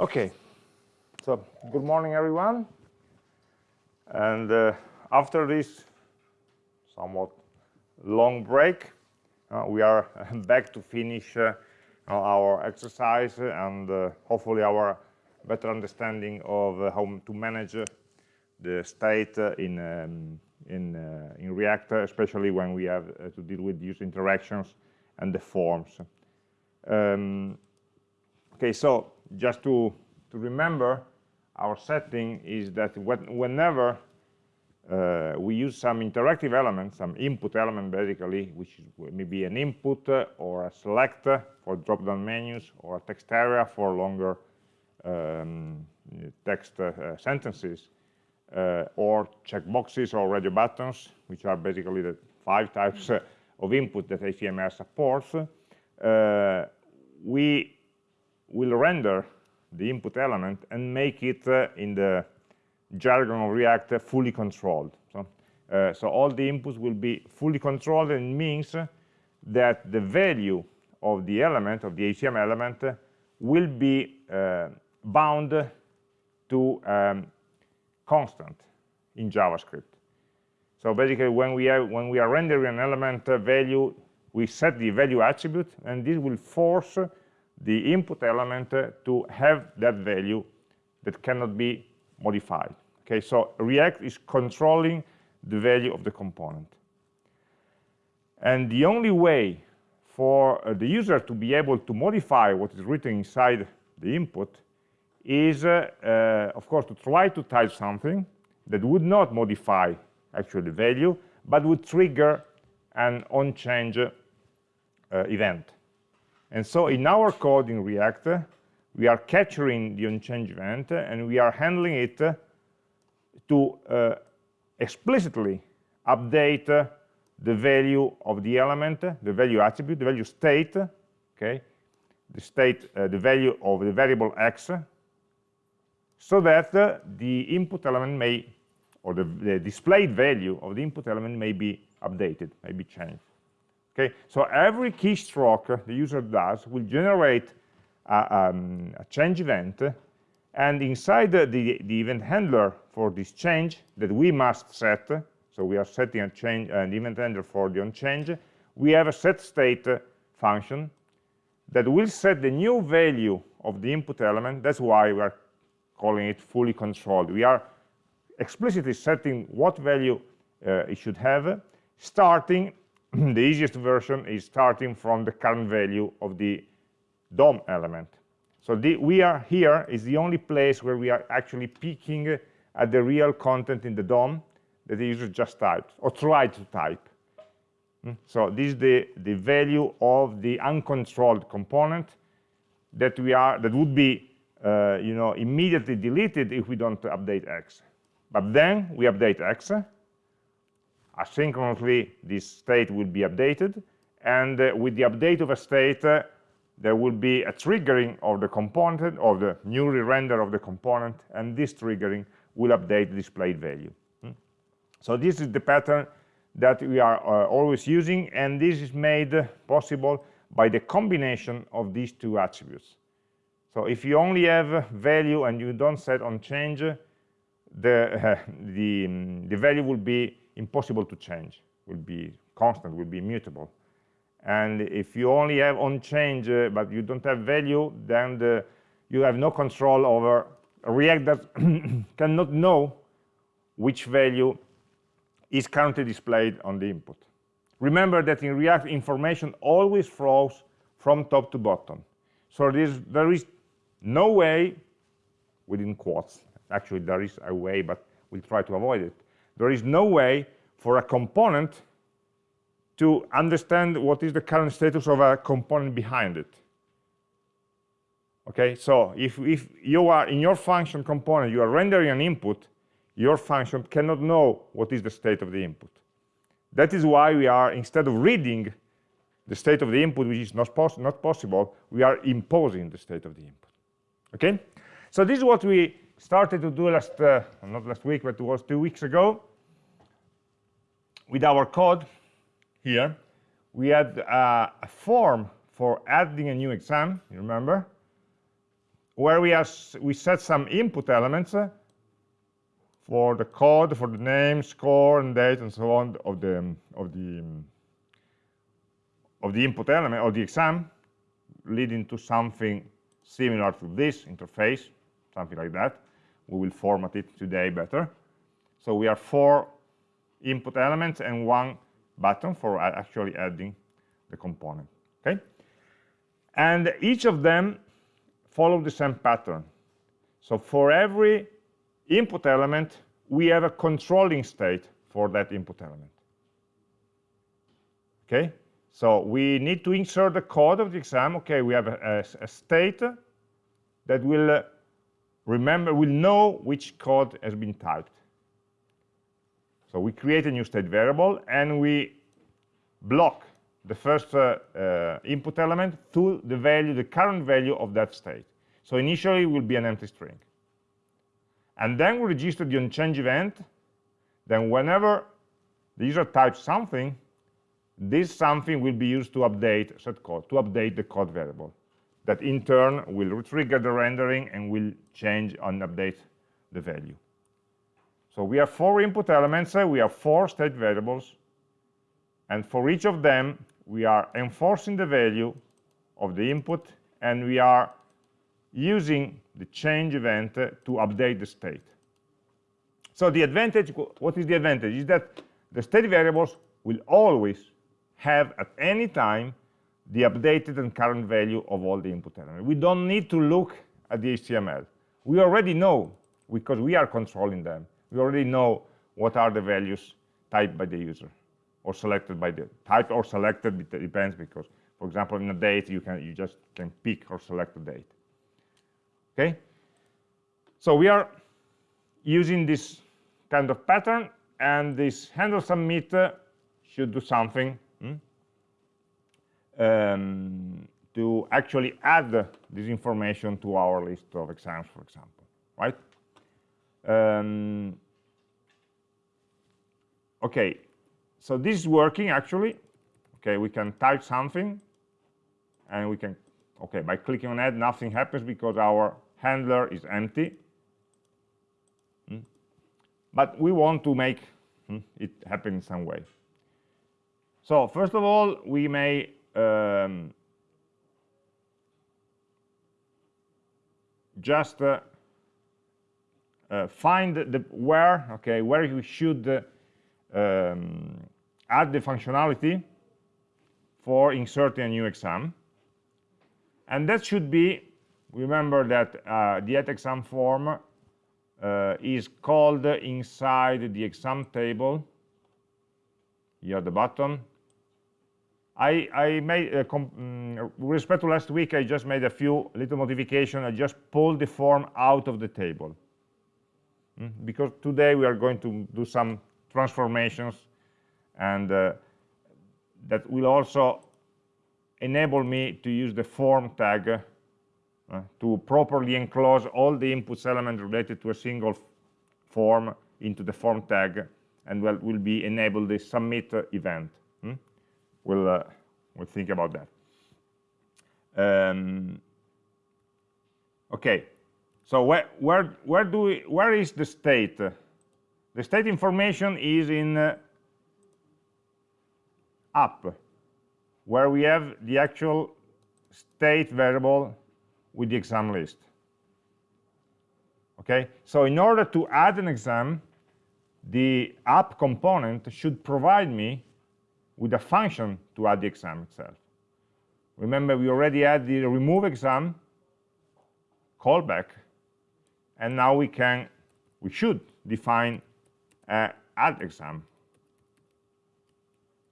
Okay, so good morning, everyone. And uh, after this somewhat long break, uh, we are back to finish uh, our exercise and uh, hopefully our better understanding of uh, how to manage uh, the state in um, in in React, especially when we have to deal with user interactions and the forms. Um, okay, so just to, to remember, our setting is that when, whenever uh, we use some interactive element, some input element basically, which may be an input uh, or a select for drop-down menus or a text area for longer um, text uh, sentences, uh, or checkboxes or radio buttons, which are basically the five types uh, of input that HTML supports, uh, we will render the input element and make it uh, in the jargon of React uh, fully controlled. So, uh, so all the inputs will be fully controlled and means that the value of the element, of the HTML element, will be uh, bound to um, constant in JavaScript. So basically, when we, when we are rendering an element uh, value, we set the value attribute, and this will force the input element to have that value that cannot be modified. Okay, so React is controlling the value of the component. And the only way for uh, the user to be able to modify what is written inside the input is, uh, uh, of course, to try to type something that would not modify actually the value, but would trigger an on-change uh, event. And so in our code in React, we are capturing the on-change event and we are handling it to uh, explicitly update the value of the element, the value attribute, the value state, okay, the state, uh, the value of the variable x, so that the input element may, or the, the displayed value of the input element may be updated, may be changed. Okay, so every keystroke the user does will generate a, um, a change event, and inside the, the, the, event handler for this change that we must set, so we are setting a change an event handler for the on change, we have a set state function that will set the new value of the input element. That's why we are calling it fully controlled. We are explicitly setting what value uh, it should have, starting the easiest version is starting from the current value of the DOM element. So the, we are here is the only place where we are actually peeking at the real content in the DOM that the user just typed or tried to type. Hmm? So this is the, the value of the uncontrolled component that we are that would be uh, you know immediately deleted if we don't update x. But then we update x asynchronously this state will be updated and uh, with the update of a state uh, there will be a triggering of the component of the newly render of the component and this triggering will update the displayed value hmm? so this is the pattern that we are uh, always using and this is made possible by the combination of these two attributes so if you only have value and you don't set on change the the, the value will be impossible to change, will be constant, will be immutable. And if you only have on change, uh, but you don't have value, then the, you have no control over React that cannot know which value is currently displayed on the input. Remember that in React, information always flows from top to bottom. So there is no way, within quotes, actually there is a way, but we'll try to avoid it, there is no way for a component to understand what is the current status of a component behind it. Okay, so if, if you are in your function component, you are rendering an input, your function cannot know what is the state of the input. That is why we are, instead of reading the state of the input, which is not, pos not possible, we are imposing the state of the input. Okay, so this is what we started to do last, uh, not last week, but it was two weeks ago with our code here, we had uh, a form for adding a new exam, you remember, where we, are, we set some input elements uh, for the code, for the name, score, and date, and so on of the of the of the input element of the exam, leading to something similar to this interface, something like that. We will format it today better. So we have four input elements and one button for actually adding the component. Okay, and each of them follow the same pattern. So for every input element, we have a controlling state for that input element. Okay, so we need to insert the code of the exam. Okay, we have a, a, a state that will uh, remember, will know which code has been typed. So we create a new state variable and we block the first uh, uh, input element to the value, the current value of that state. So initially it will be an empty string and then we register the onChange event, then whenever the user types something, this something will be used to update set code, to update the code variable. That in turn will trigger the rendering and will change and update the value. So we have four input elements, uh, we have four state variables, and for each of them, we are enforcing the value of the input, and we are using the change event to update the state. So the advantage, what is the advantage? Is that the state variables will always have at any time the updated and current value of all the input elements. We don't need to look at the HTML. We already know, because we are controlling them, we already know what are the values typed by the user or selected by the type or selected it depends because for example in a date you can you just can pick or select a date. Okay? So we are using this kind of pattern and this handle submit should do something hmm, um, to actually add this information to our list of exams for example right um, okay so this is working actually okay we can type something and we can okay by clicking on add nothing happens because our handler is empty. Hmm? But we want to make hmm, it happen in some way. So first of all, we may um, just uh, find the where, okay, where we should uh, um, add the functionality for inserting a new exam. And that should be remember that uh, the exam form uh, is called inside the exam table here at the bottom I, I made uh, mm, with respect to last week I just made a few little modification I just pulled the form out of the table? Because today we are going to do some transformations and uh, that will also enable me to use the form tag uh, to properly enclose all the inputs elements related to a single form into the form tag and will, will be enabled the submit event. Hmm? We'll, uh, we'll think about that. Um, okay, so where, where, where, do we, where is the state? The state information is in uh, where we have the actual state variable with the exam list. Okay, so in order to add an exam, the app component should provide me with a function to add the exam itself. Remember, we already had the remove exam callback, and now we can, we should define a add exam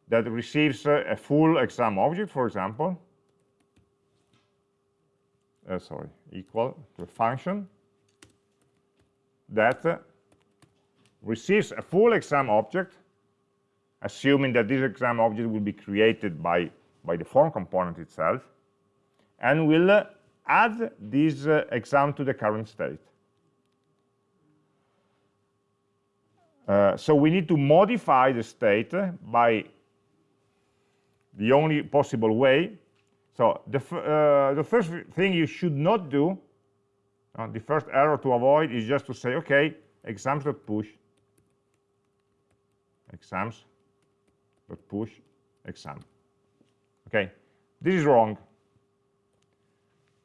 that receives a, a full exam object, for example, uh, sorry, equal to a function that uh, receives a full exam object, assuming that this exam object will be created by, by the form component itself, and will uh, add this uh, exam to the current state. Uh, so we need to modify the state by the only possible way so the, uh, the first thing you should not do Uh, the first error to avoid is just to say, okay, exams.push, exams.push, exam. Okay, this is wrong.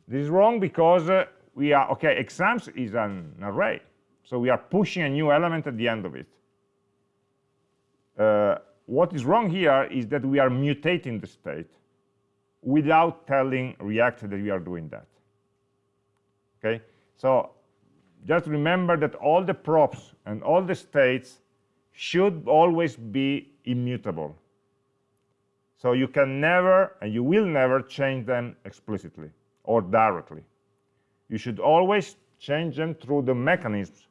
This is wrong because uh, we are, okay, exams is an array. So we are pushing a new element at the end of it. Uh, what is wrong here is that we are mutating the state without telling React that we are doing that. Okay, so just remember that all the props and all the states should always be immutable. So you can never, and you will never change them explicitly or directly. You should always change them through the mechanisms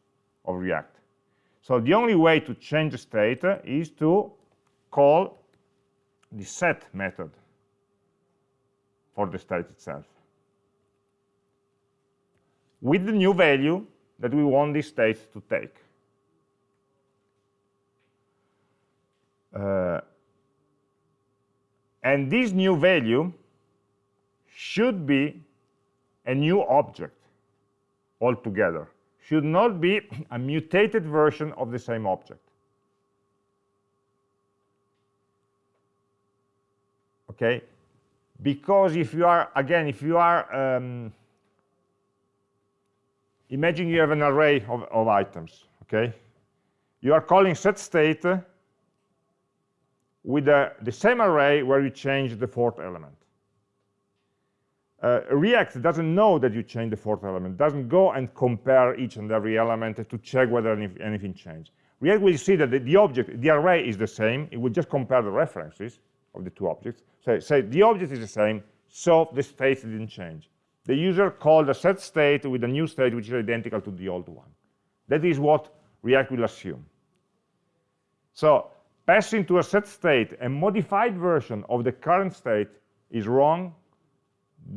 of React. So the only way to change the state is to call the set method for the state itself with the new value that we want this state to take. Uh, and this new value should be a new object altogether should not be a mutated version of the same object. Okay? Because if you are again if you are um, imagine you have an array of, of items okay? You are calling set state with the, the same array where you change the fourth element uh, React doesn't know that you change the fourth element, doesn't go and compare each and every element to check whether any, anything changed. React will see that the, the, object, the array is the same, it will just compare the references of the two objects. So say the object is the same, so the state didn't change. The user called a set state with a new state which is identical to the old one. That is what React will assume. So passing to a set state a modified version of the current state is wrong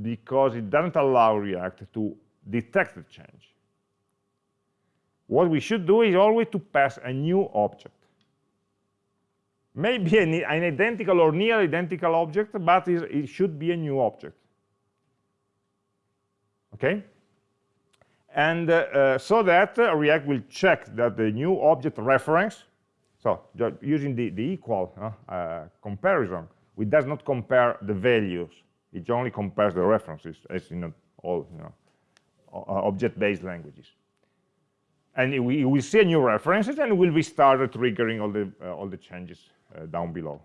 because it doesn't allow React to detect the change. What we should do is always to pass a new object. Maybe an, an identical or near identical object, but it should be a new object. Okay? And uh, uh, so that uh, React will check that the new object reference, so using the, the equal uh, uh, comparison, we does not compare the values it only compares the references, as in all you know, object-based languages. And we will see a new references, and we will start triggering all the uh, all the changes uh, down below.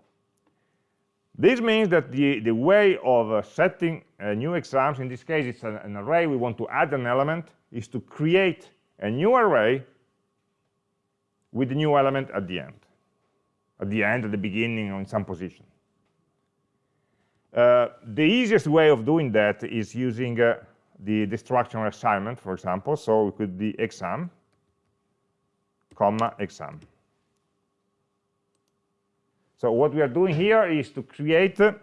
This means that the the way of uh, setting new exams, in this case, it's an, an array. We want to add an element, is to create a new array with the new element at the end, at the end, at the beginning, or in some position. Uh, the easiest way of doing that is using uh, the destructuring assignment, for example. So it could be exam, comma, exam. So what we are doing here is to create a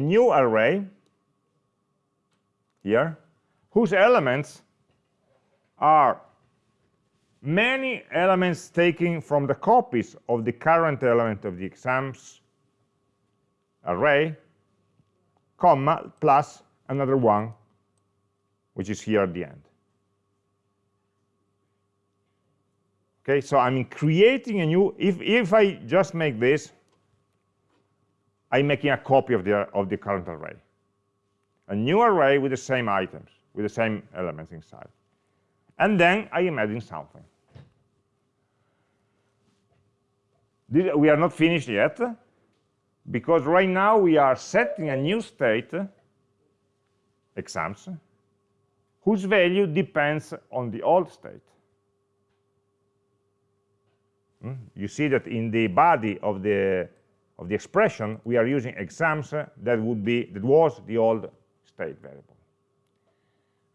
new array here, whose elements are many elements taken from the copies of the current element of the exams array, comma, plus another one, which is here at the end. Okay, so I'm creating a new, if, if I just make this, I'm making a copy of the, of the current array. A new array with the same items, with the same elements inside. And then I am adding something. This, we are not finished yet because right now we are setting a new state, exams, whose value depends on the old state. Hmm? You see that in the body of the of the expression we are using exams that would be that was the old state variable.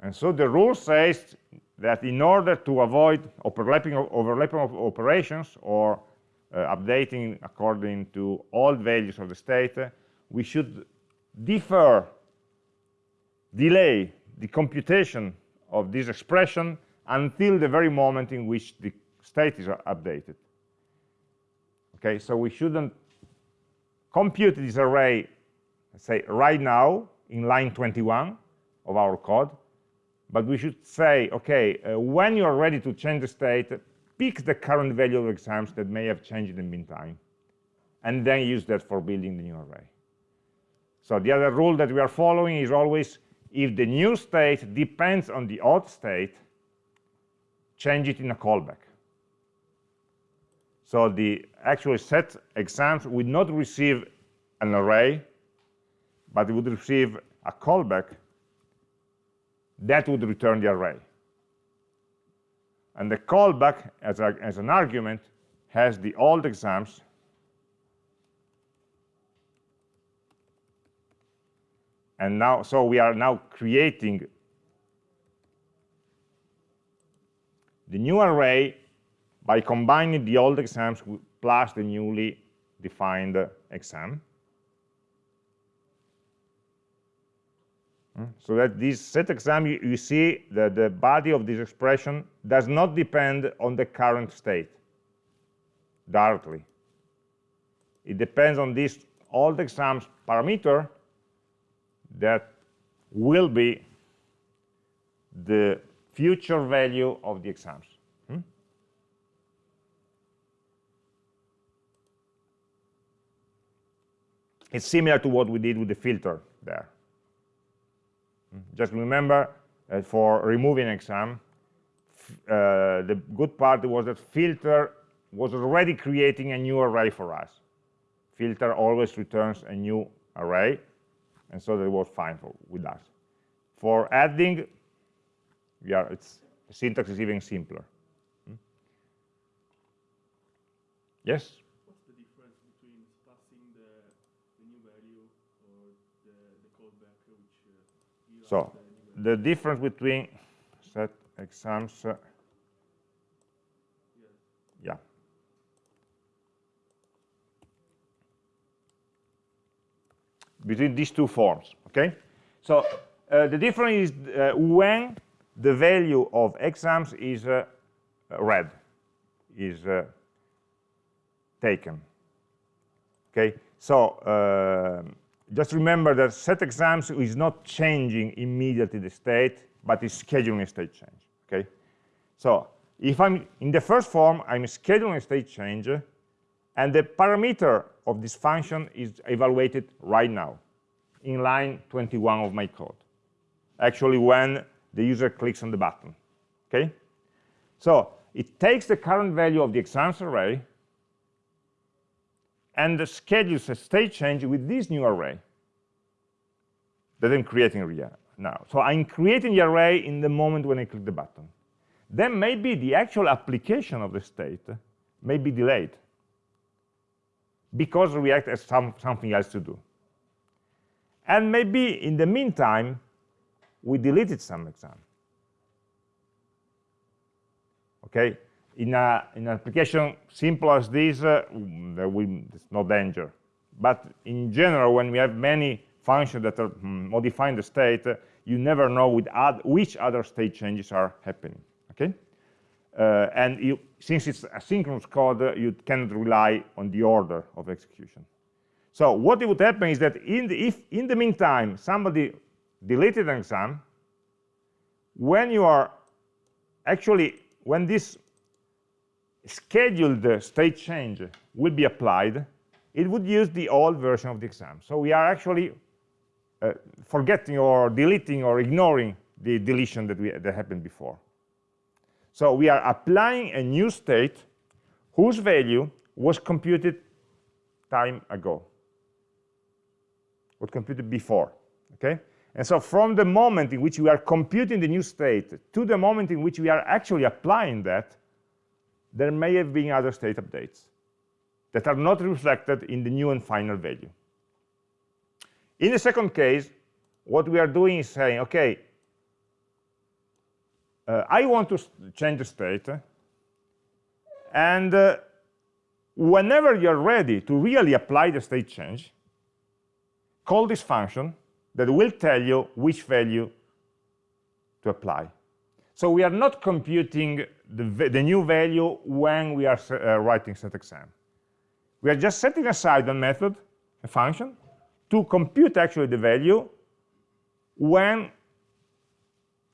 And so the rule says that in order to avoid overlapping overlapping of operations or updating according to all values of the state, we should defer, delay the computation of this expression until the very moment in which the state is updated. Okay, so we shouldn't compute this array, say, right now in line 21 of our code, but we should say, okay, uh, when you are ready to change the state, pick the current value of exams that may have changed in the meantime, and then use that for building the new array. So the other rule that we are following is always, if the new state depends on the old state, change it in a callback. So the actual set exams would not receive an array, but it would receive a callback that would return the array. And the callback as, a, as an argument has the old exams. And now so we are now creating the new array by combining the old exams plus the newly defined exam So that this set exam, you, you see that the body of this expression does not depend on the current state directly. It depends on this old exams parameter that will be the future value of the exams. Hmm? It's similar to what we did with the filter there. Just remember that for removing exam, uh, the good part was that filter was already creating a new array for us. Filter always returns a new array, and so that was fine for, with us. For adding, yeah, it's the syntax is even simpler. Hmm? Yes? So the difference between set exams, uh, yeah. Between these two forms, okay? So uh, the difference is uh, when the value of exams is uh, read, is uh, taken, okay? So um, just remember that set exams is not changing immediately the state, but is scheduling a state change, okay? So if I'm in the first form, I'm scheduling a state change, and the parameter of this function is evaluated right now in line 21 of my code. Actually, when the user clicks on the button, okay? So it takes the current value of the exams array and schedules a state change with this new array that I'm creating now. So I'm creating the array in the moment when I click the button. Then maybe the actual application of the state may be delayed because React has some, something else to do. And maybe in the meantime, we deleted some exam. Okay, in, a, in an application simple as this, uh, there will, there's no danger. But in general, when we have many functions that are mm, modifying the state, you never know with which other state changes are happening. Okay, uh, and you, since it's asynchronous code, uh, you cannot rely on the order of execution. So what would happen is that in the, if in the meantime somebody deleted an exam, when you are actually when this scheduled state change will be applied, it would use the old version of the exam. So we are actually uh, forgetting or deleting or ignoring the deletion that, we, that happened before. So we are applying a new state whose value was computed time ago, was computed before, okay? And so from the moment in which we are computing the new state to the moment in which we are actually applying that, there may have been other state updates that are not reflected in the new and final value. In the second case, what we are doing is saying, okay, uh, I want to change the state, and uh, whenever you're ready to really apply the state change, call this function that will tell you which value to apply. So we are not computing the, the new value when we are uh, writing set exam. We are just setting aside a method, a function, to compute actually the value when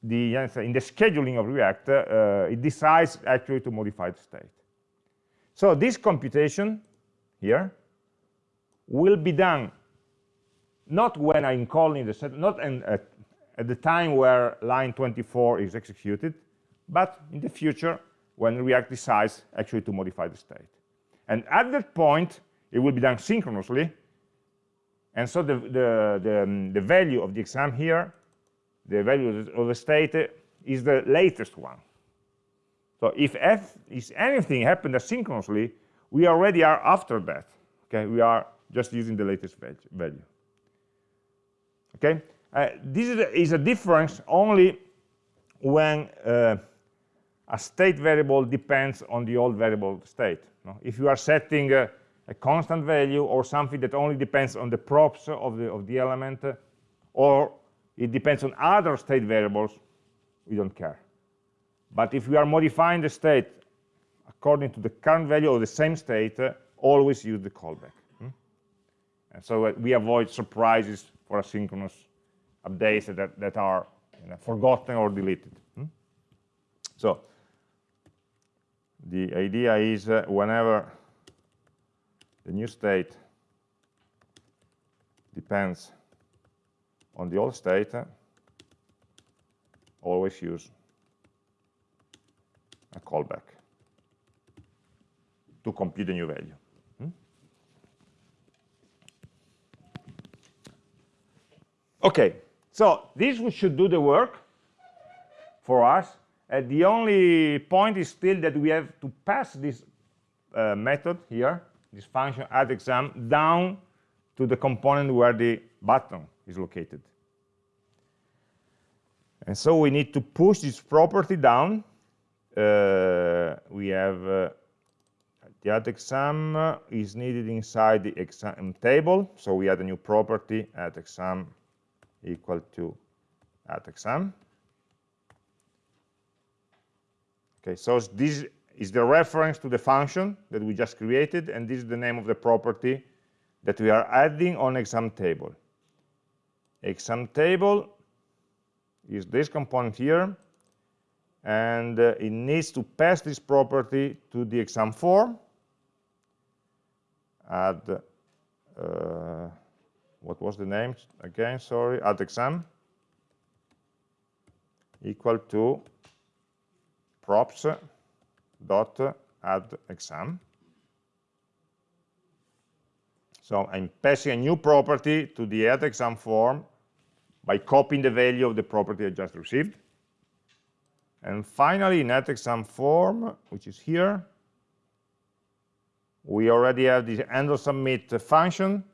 the in the scheduling of React, uh, it decides actually to modify the state. So this computation here will be done not when I'm calling the set, not in, at, at the time where line 24 is executed, but in the future when React decides actually to modify the state. And at that point, it will be done synchronously. And so the, the, the, um, the value of the exam here, the value of the state, is the latest one. So if f is anything happened asynchronously, we already are after that. Okay, we are just using the latest value. Okay, uh, this is a, is a, difference only when uh, a state variable depends on the old variable state. No? If you are setting a, a, constant value or something that only depends on the props of the, of the element, uh, or it depends on other state variables, we don't care. But if we are modifying the state according to the current value of the same state, uh, always use the callback. Hmm? And so uh, we avoid surprises for asynchronous updates that, that are you know, forgotten or deleted. Hmm? So the idea is uh, whenever the new state depends on the old state, uh, always use a callback to compute the new value. Hmm? Okay, so this should do the work for us uh, the only point is still that we have to pass this uh, method here, this function add exam, down to the component where the button is located. And so we need to push this property down. Uh, we have uh, the add exam is needed inside the exam table. So we add a new property add exam equal to add exam. Okay, so this is the reference to the function that we just created, and this is the name of the property that we are adding on exam table. Exam table is this component here, and uh, it needs to pass this property to the exam form. Add, uh, what was the name again? Sorry, add exam equal to props dot add exam. So I'm passing a new property to the add exam form by copying the value of the property I just received. And finally, in add exam form, which is here, we already have the handle submit function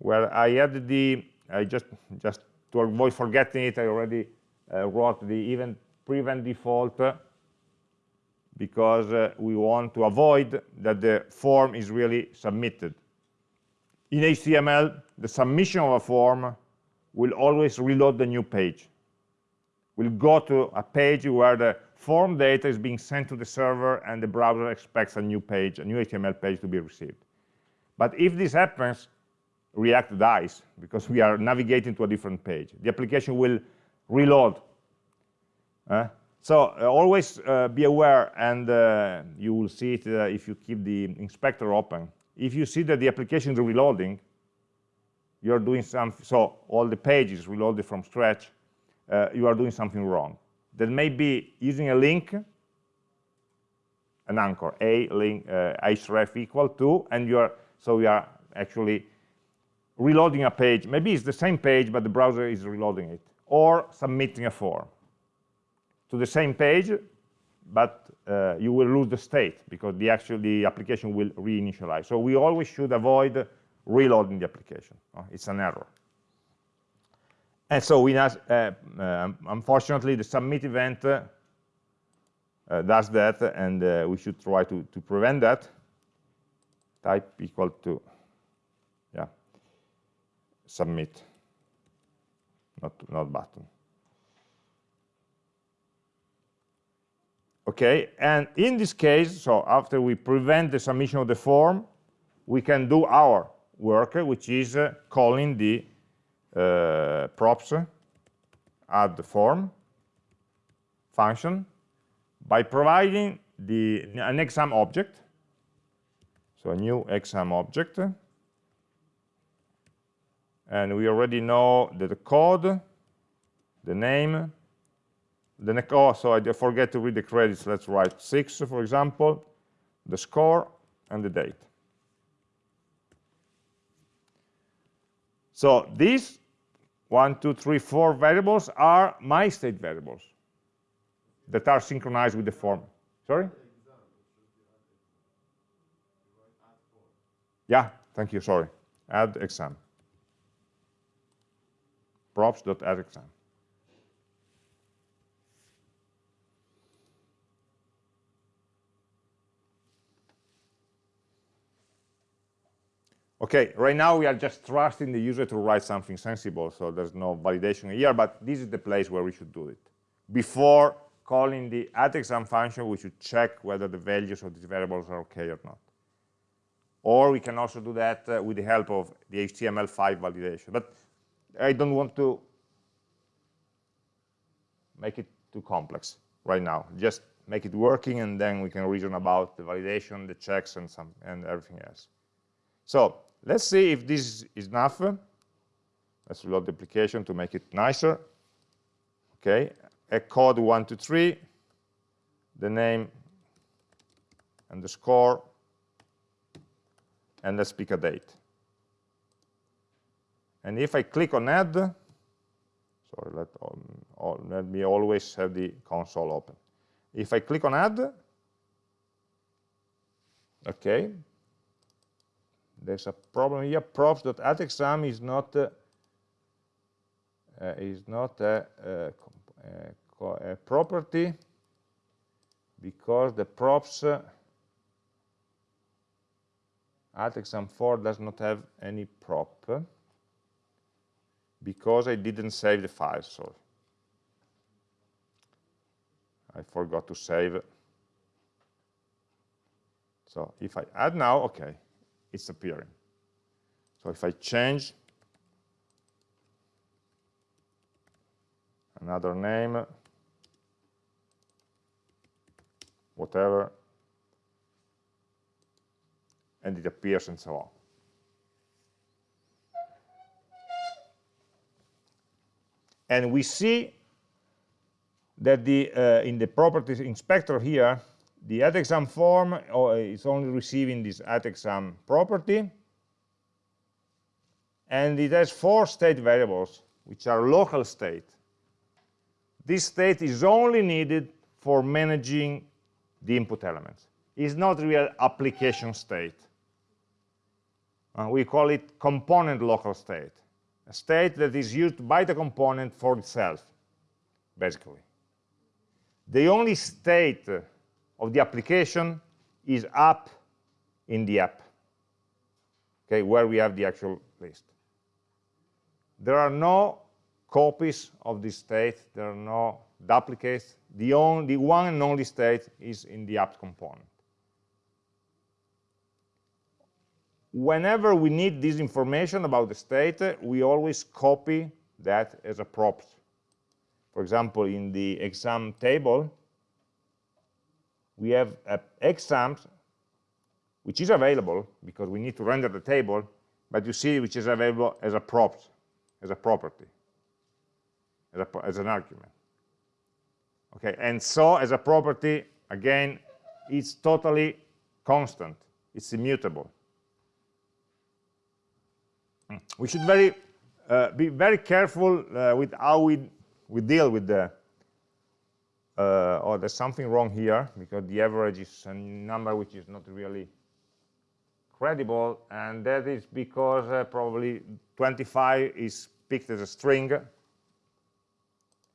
where I added the, I just, just to avoid forgetting it, I already uh, wrote the event prevent default because uh, we want to avoid that the form is really submitted. In HTML, the submission of a form will always reload the new page. We'll go to a page where the form data is being sent to the server and the browser expects a new page, a new HTML page to be received. But if this happens, React dies because we are navigating to a different page. The application will reload uh, so uh, always uh, be aware, and uh, you will see it uh, if you keep the inspector open. If you see that the application is reloading, you're doing something, so all the pages reloaded from scratch, uh, you are doing something wrong. That may be using a link, an anchor, a link, href equal to, and you are, so we are actually reloading a page. Maybe it's the same page, but the browser is reloading it, or submitting a form to the same page, but uh, you will lose the state because the actual the application will reinitialize. So we always should avoid reloading the application. Uh, it's an error. And so we uh, uh, unfortunately the submit event uh, does that, and uh, we should try to to prevent that. Type equal to submit, not not button. okay and in this case so after we prevent the submission of the form we can do our work which is uh, calling the uh, props add the form function by providing the, an exam object, so a new exam object, and we already know that the code, the name, the oh, so I forget to read the credits, let's write 6, for example, the score, and the date. So these one, two, three, four variables are my state variables that are synchronized with the form. Sorry? Yeah, thank you, sorry. Add exam. Exam. Okay, right now we are just trusting the user to write something sensible, so there's no validation here, but this is the place where we should do it. Before calling the addExam function, we should check whether the values of these variables are okay or not. Or we can also do that uh, with the help of the HTML5 validation. But I don't want to make it too complex right now. Just make it working, and then we can reason about the validation, the checks, and, some, and everything else. So Let's see if this is enough. Let's reload the application to make it nicer. Okay, a code 123, the name and the score, and let's pick a date. And if I click on add, sorry, let, um, let me always have the console open. If I click on add, okay, there's a problem here. props.addExam is not uh, uh, is not a, a, a, property because the props uh, addExamForm does not have any prop because I didn't save the file. So I forgot to save. So if I add now, okay, it's appearing. So if I change another name, whatever, and it appears and so on. And we see that the, uh, in the properties inspector here, the addExam form uh, is only receiving this addExam property, and it has four state variables, which are local state. This state is only needed for managing the input elements. It's not real application state. Uh, we call it component local state, a state that is used by the component for itself, basically. The only state of the application is up in the app, okay, where we have the actual list. There are no copies of this state, there are no duplicates. The, only, the one and only state is in the app component. Whenever we need this information about the state, we always copy that as a prop. For example, in the exam table, we have uh, exams, which is available because we need to render the table, but you see which is available as a prop, as a property, as, a, as an argument. Okay, and so as a property, again, it's totally constant. It's immutable. We should very uh, be very careful uh, with how we we deal with the uh, oh, there's something wrong here because the average is a number which is not really credible, and that is because uh, probably 25 is picked as a string.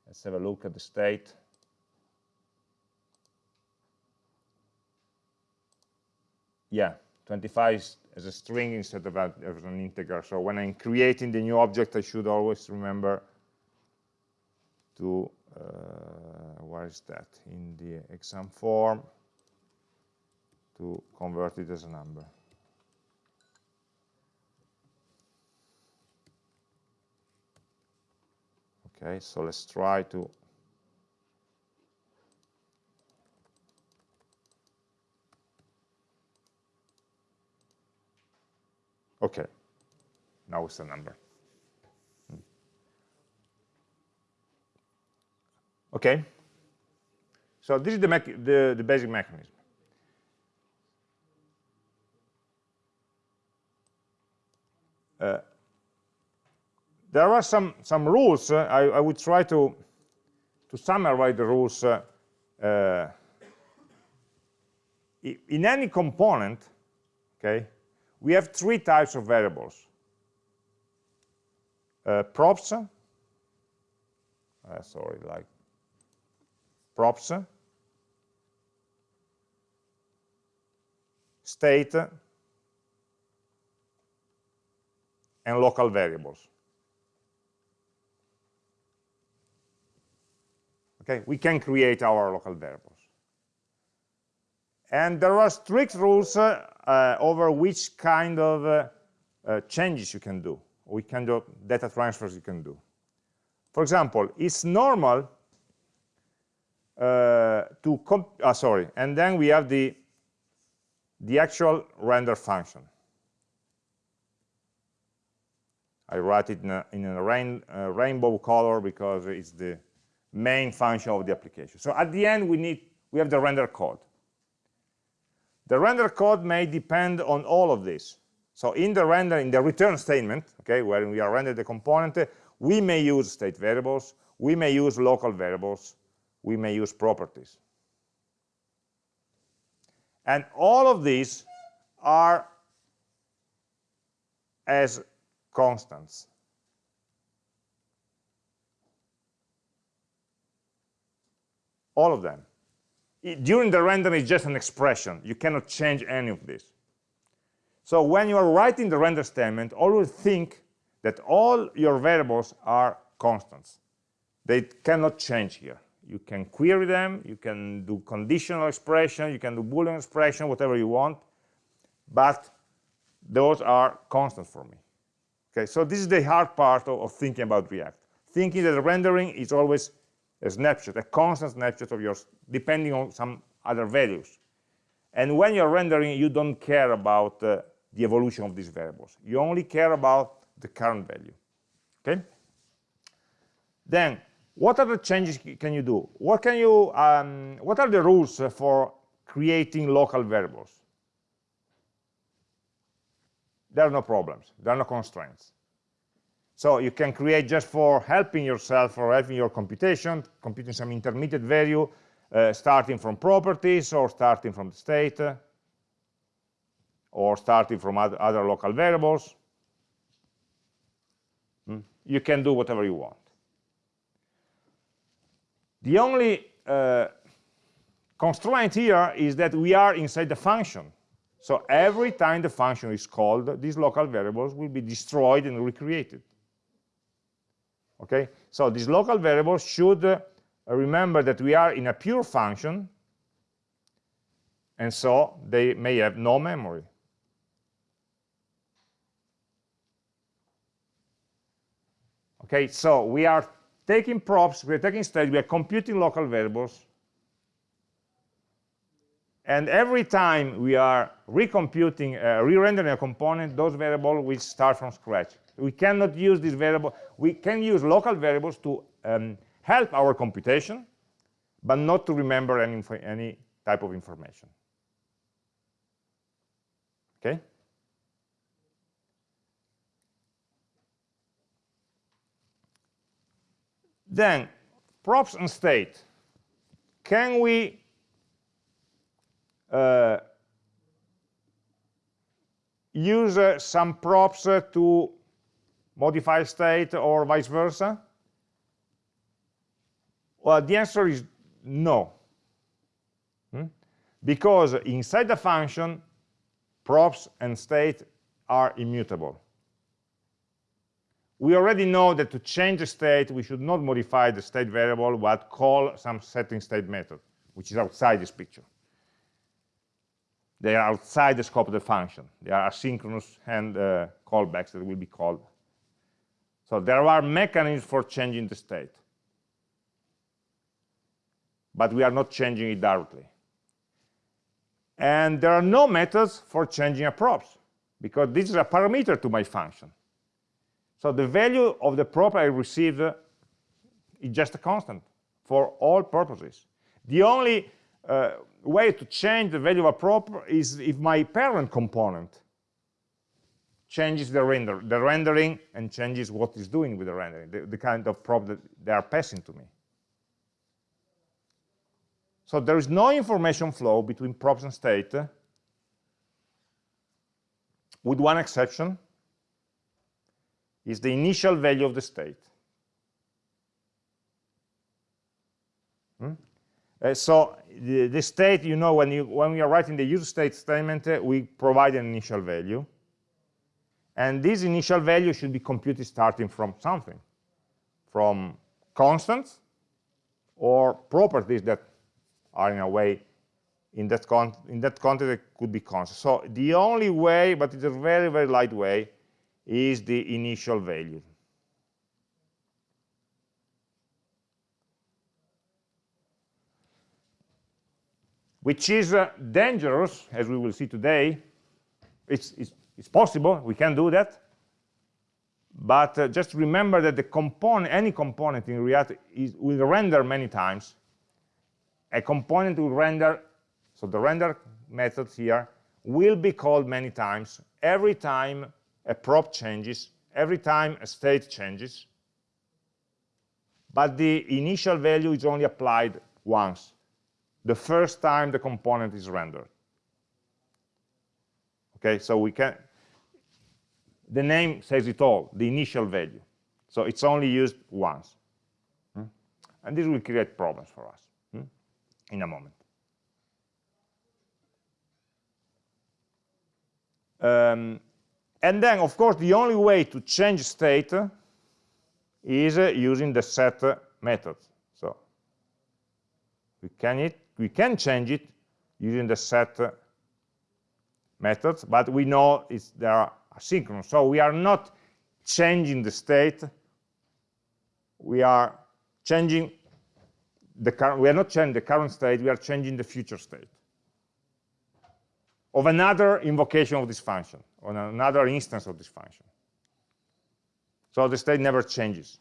Let's have a look at the state. Yeah, 25 is as a string instead of as an integer. So when I'm creating the new object, I should always remember to uh, where is that in the exam form to convert it as a number okay so let's try to Okay, now it's a number. Okay, so this is the, the, the basic mechanism. Uh, there are some some rules. Uh, I, I would try to to summarize the rules. Uh, uh in any component, okay, we have three types of variables. Uh, props, uh, sorry, like props, state, and local variables. Okay, we can create our local variables. And there are strict rules uh, uh, over which kind of uh, changes you can do, which kind of data transfers you can do. For example, it's normal uh, to, uh, sorry, and then we have the, the actual render function. I write it in a, in a rain, uh, rainbow color because it's the main function of the application. So at the end, we need we have the render code. The render code may depend on all of this. So in the render, in the return statement, okay, where we are rendering the component, we may use state variables, we may use local variables, we may use properties. And all of these are as constants. All of them. During the render, it's just an expression. You cannot change any of this. So when you are writing the render statement, always think that all your variables are constants. They cannot change here. You can query them, you can do conditional expression, you can do Boolean expression, whatever you want, but those are constants for me. Okay, so this is the hard part of, of thinking about React. Thinking that rendering is always a snapshot, a constant snapshot of yours, depending on some other values. And when you're rendering, you don't care about uh, the evolution of these variables. You only care about the current value. Okay? Then, what other changes can you do? What can you? Um, what are the rules for creating local variables? There are no problems. There are no constraints. So you can create just for helping yourself or helping your computation, computing some intermediate value, uh, starting from properties or starting from the state, or starting from other, other local variables. Hmm? You can do whatever you want. The only uh, constraint here is that we are inside the function. So every time the function is called, these local variables will be destroyed and recreated. Okay, so these local variables should uh, remember that we are in a pure function, and so they may have no memory. Okay, so we are taking props, we're taking state, we are computing local variables, and every time we are recomputing, uh, re-rendering a component, those variables will start from scratch. We cannot use this variable. We can use local variables to um, help our computation, but not to remember any, any type of information. Okay? Then, props and state. Can we uh, use uh, some props uh, to modify state or vice versa? Well, the answer is no. Hmm? Because inside the function, props and state are immutable we already know that to change the state, we should not modify the state variable, but call some setting state method, which is outside this picture. They are outside the scope of the function. They are asynchronous and uh, callbacks that will be called. So there are mechanisms for changing the state. But we are not changing it directly. And there are no methods for changing a props because this is a parameter to my function. So the value of the prop I received is just a constant for all purposes. The only uh, way to change the value of a prop is if my parent component changes the render, the rendering and changes what is doing with the rendering, the, the kind of prop that they are passing to me. So there is no information flow between props and state, with one exception, is the initial value of the state. Hmm? Uh, so the, the, state, you know, when, you, when we are writing the use state statement, uh, we provide an initial value. And this initial value should be computed starting from something, from constants or properties that are in a way in that, in that context could be constant. So the only way, but it's a very, very light way, is the initial value. Which is uh, dangerous, as we will see today. It's, it's, it's, possible, we can do that. But uh, just remember that the component, any component in React is, will render many times, a component will render, so the render method here will be called many times. Every time a prop changes, every time a state changes, but the initial value is only applied once, the first time the component is rendered. Okay, so we can, the name says it all, the initial value. So it's only used once. Hmm? And this will create problems for us in a moment. Um, and then, of course, the only way to change state is uh, using the set method. So we can, it, we can change it using the set methods, but we know it's, they are asynchronous. So we are not changing the state, we are changing the current, we are not changing the current state, we are changing the future state of another invocation of this function, on another instance of this function. So the state never changes.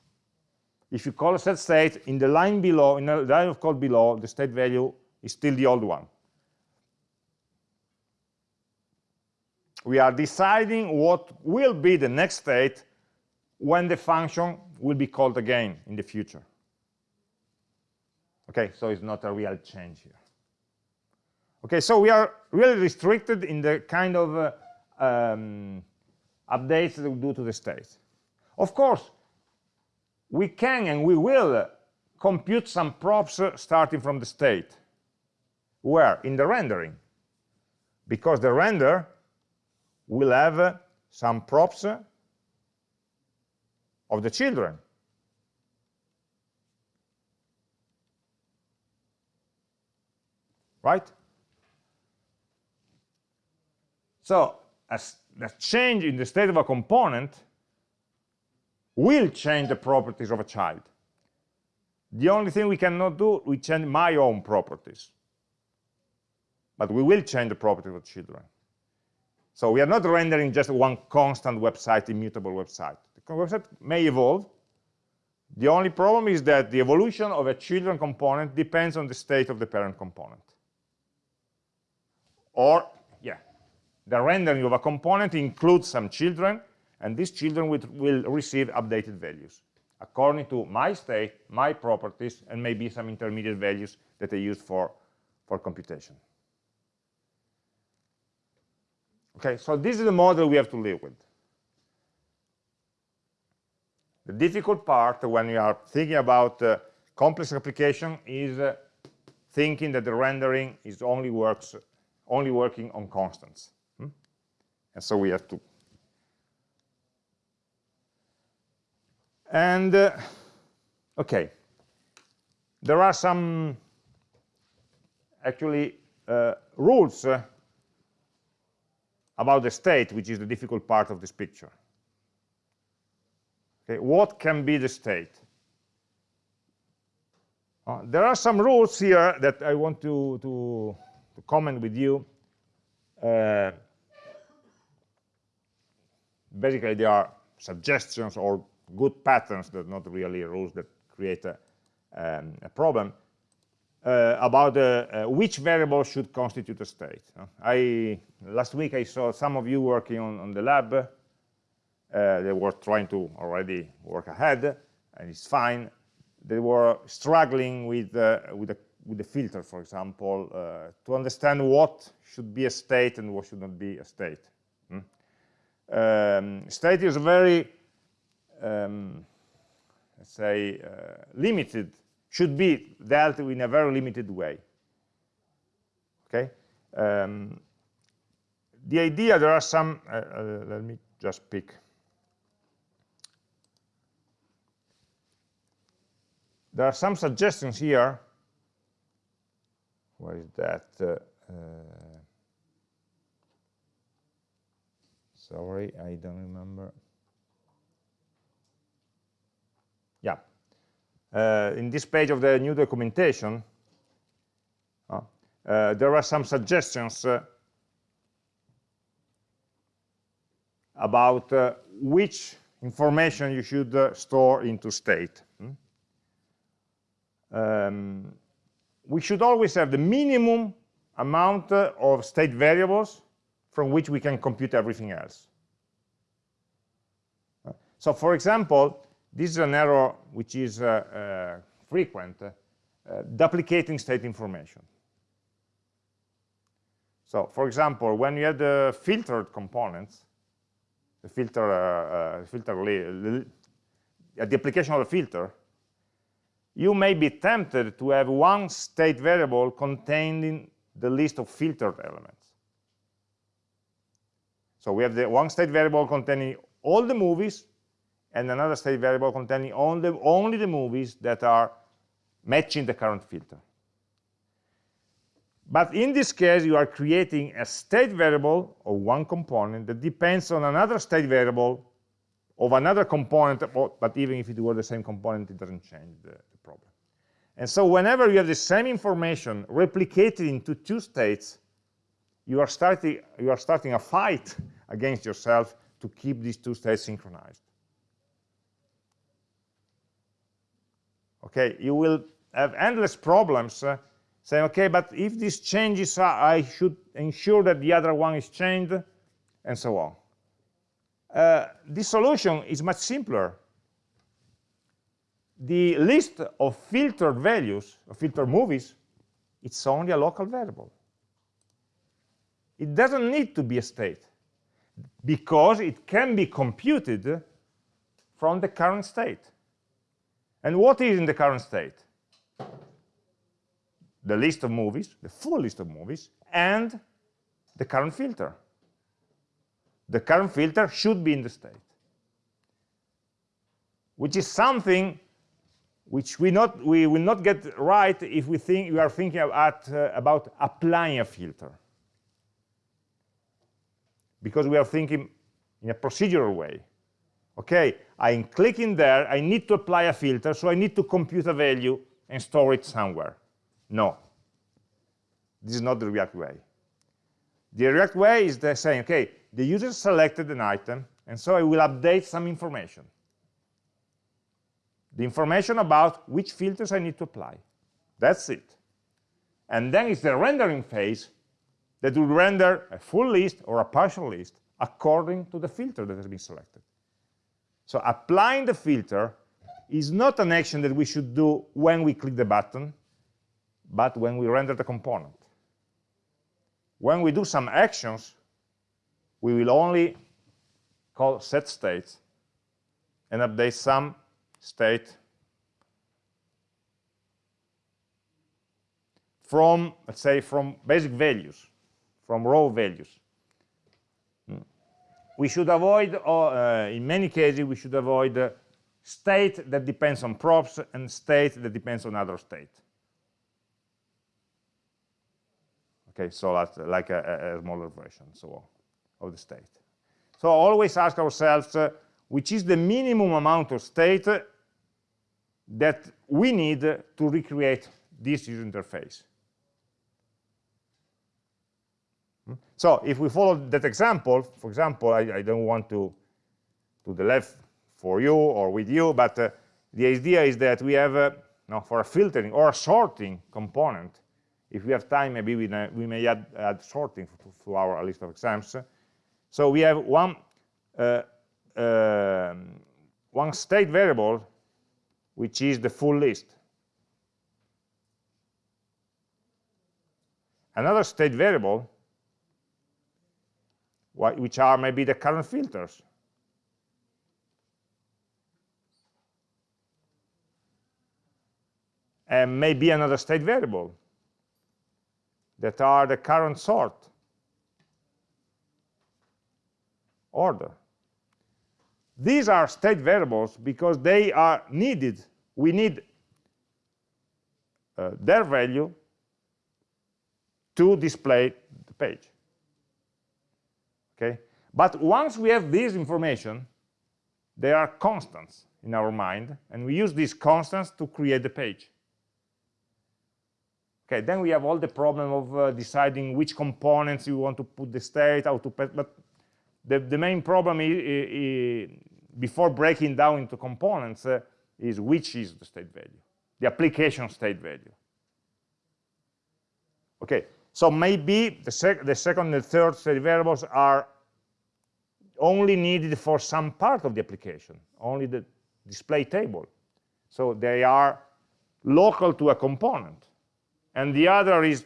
If you call a set state, in the line below, in the line of code below, the state value is still the old one. We are deciding what will be the next state when the function will be called again in the future. Okay, so it's not a real change here. Okay, so we are really restricted in the kind of uh, um, updates that we do to the state. Of course, we can and we will compute some props uh, starting from the state. Where? In the rendering. Because the render will have some props of the children. right? So as the change in the state of a component will change the properties of a child. The only thing we cannot do, we change my own properties. But we will change the properties of children. So we are not rendering just one constant website, immutable website. The website may evolve. The only problem is that the evolution of a children component depends on the state of the parent component or yeah the rendering of a component includes some children and these children will, will receive updated values according to my state my properties and maybe some intermediate values that I use for for computation okay so this is the model we have to live with the difficult part when you are thinking about uh, complex application is uh, thinking that the rendering is only works only working on constants. Hmm? And so we have to. And, uh, okay, there are some actually uh, rules uh, about the state, which is the difficult part of this picture. Okay, what can be the state? Uh, there are some rules here that I want to, to to comment with you. Uh, basically they are suggestions or good patterns that not really rules that create a, um, a problem uh, about uh, uh, which variable should constitute a state. I last week I saw some of you working on, on the lab. Uh, they were trying to already work ahead, and it's fine. They were struggling with uh, with the with the filter, for example, uh, to understand what should be a state and what should not be a state. Hmm? Um, state is a very, um, let's say, limited should be dealt with in a very limited way. Okay. Um, the idea there are some. Uh, uh, let me just pick. There are some suggestions here. Where is that? Uh, uh sorry, I don't remember. Yeah, in this page of the new documentation, uh, uh, there are some suggestions about which information you should store into state. Hmm? Um, we should always have the minimum amount of state variables from which we can compute everything else. So for example, this is an error which is uh, uh, frequent, uh, duplicating state information. So, for example, when you have the filtered components, the filter, filter the application of the filter, you may be tempted to have one state variable containing the list of filtered elements. So we have the one state variable containing all the movies and another state variable containing only, only the movies that are matching the current filter. But in this case, you are creating a state variable of one component that depends on another state variable of another component, oh, but even if it were the same component, it doesn't change the, the problem. And so whenever you have the same information replicated into two states, you are starting, you are starting a fight against yourself to keep these two states synchronized. Okay you will have endless problems uh, saying okay but if this changes i should ensure that the other one is changed and so on. Uh, this solution is much simpler. The list of filtered values of filtered movies it's only a local variable. It doesn't need to be a state because it can be computed from the current state and what is in the current state? The list of movies, the full list of movies, and the current filter. The current filter should be in the state, which is something which we, not, we will not get right if we think we are thinking about, uh, about applying a filter. Because we are thinking in a procedural way. Okay, I'm clicking there, I need to apply a filter, so I need to compute a value and store it somewhere. No, this is not the React way. The React way is the saying, okay, the user selected an item, and so I will update some information. The information about which filters I need to apply. That's it. And then it's the rendering phase that will render a full list or a partial list according to the filter that has been selected. So applying the filter is not an action that we should do when we click the button, but when we render the component. When we do some actions, we will only call set states and update some state from, let's say, from basic values, from raw values we should avoid, uh, in many cases, we should avoid uh, state that depends on props and state that depends on other state. Okay, so that's like a, a smaller version, so of the state. So always ask ourselves, uh, which is the minimum amount of state that we need to recreate this user interface. So if we follow that example, for example, I, I don't want to to the left for you or with you, but uh, the idea is that we have, uh, no, for a filtering or a sorting component, if we have time, maybe we, we may add, add sorting to, to, our list of exams. So we have one, uh, uh, one state variable, which is the full list. Another state variable, which are maybe the current filters. And maybe another state variable that are the current sort order. These are state variables because they are needed. We need uh, their value to display the page. Okay? But once we have this information, they are constants in our mind, and we use these constants to create the page. Okay, then we have all the problem of uh, deciding which components you want to put the state, how to but the, the main problem is, is, before breaking down into components uh, is which is the state value, the application state value. Okay, so maybe the, sec the second and the third state variables are only needed for some part of the application, only the display table. So they are local to a component and the other is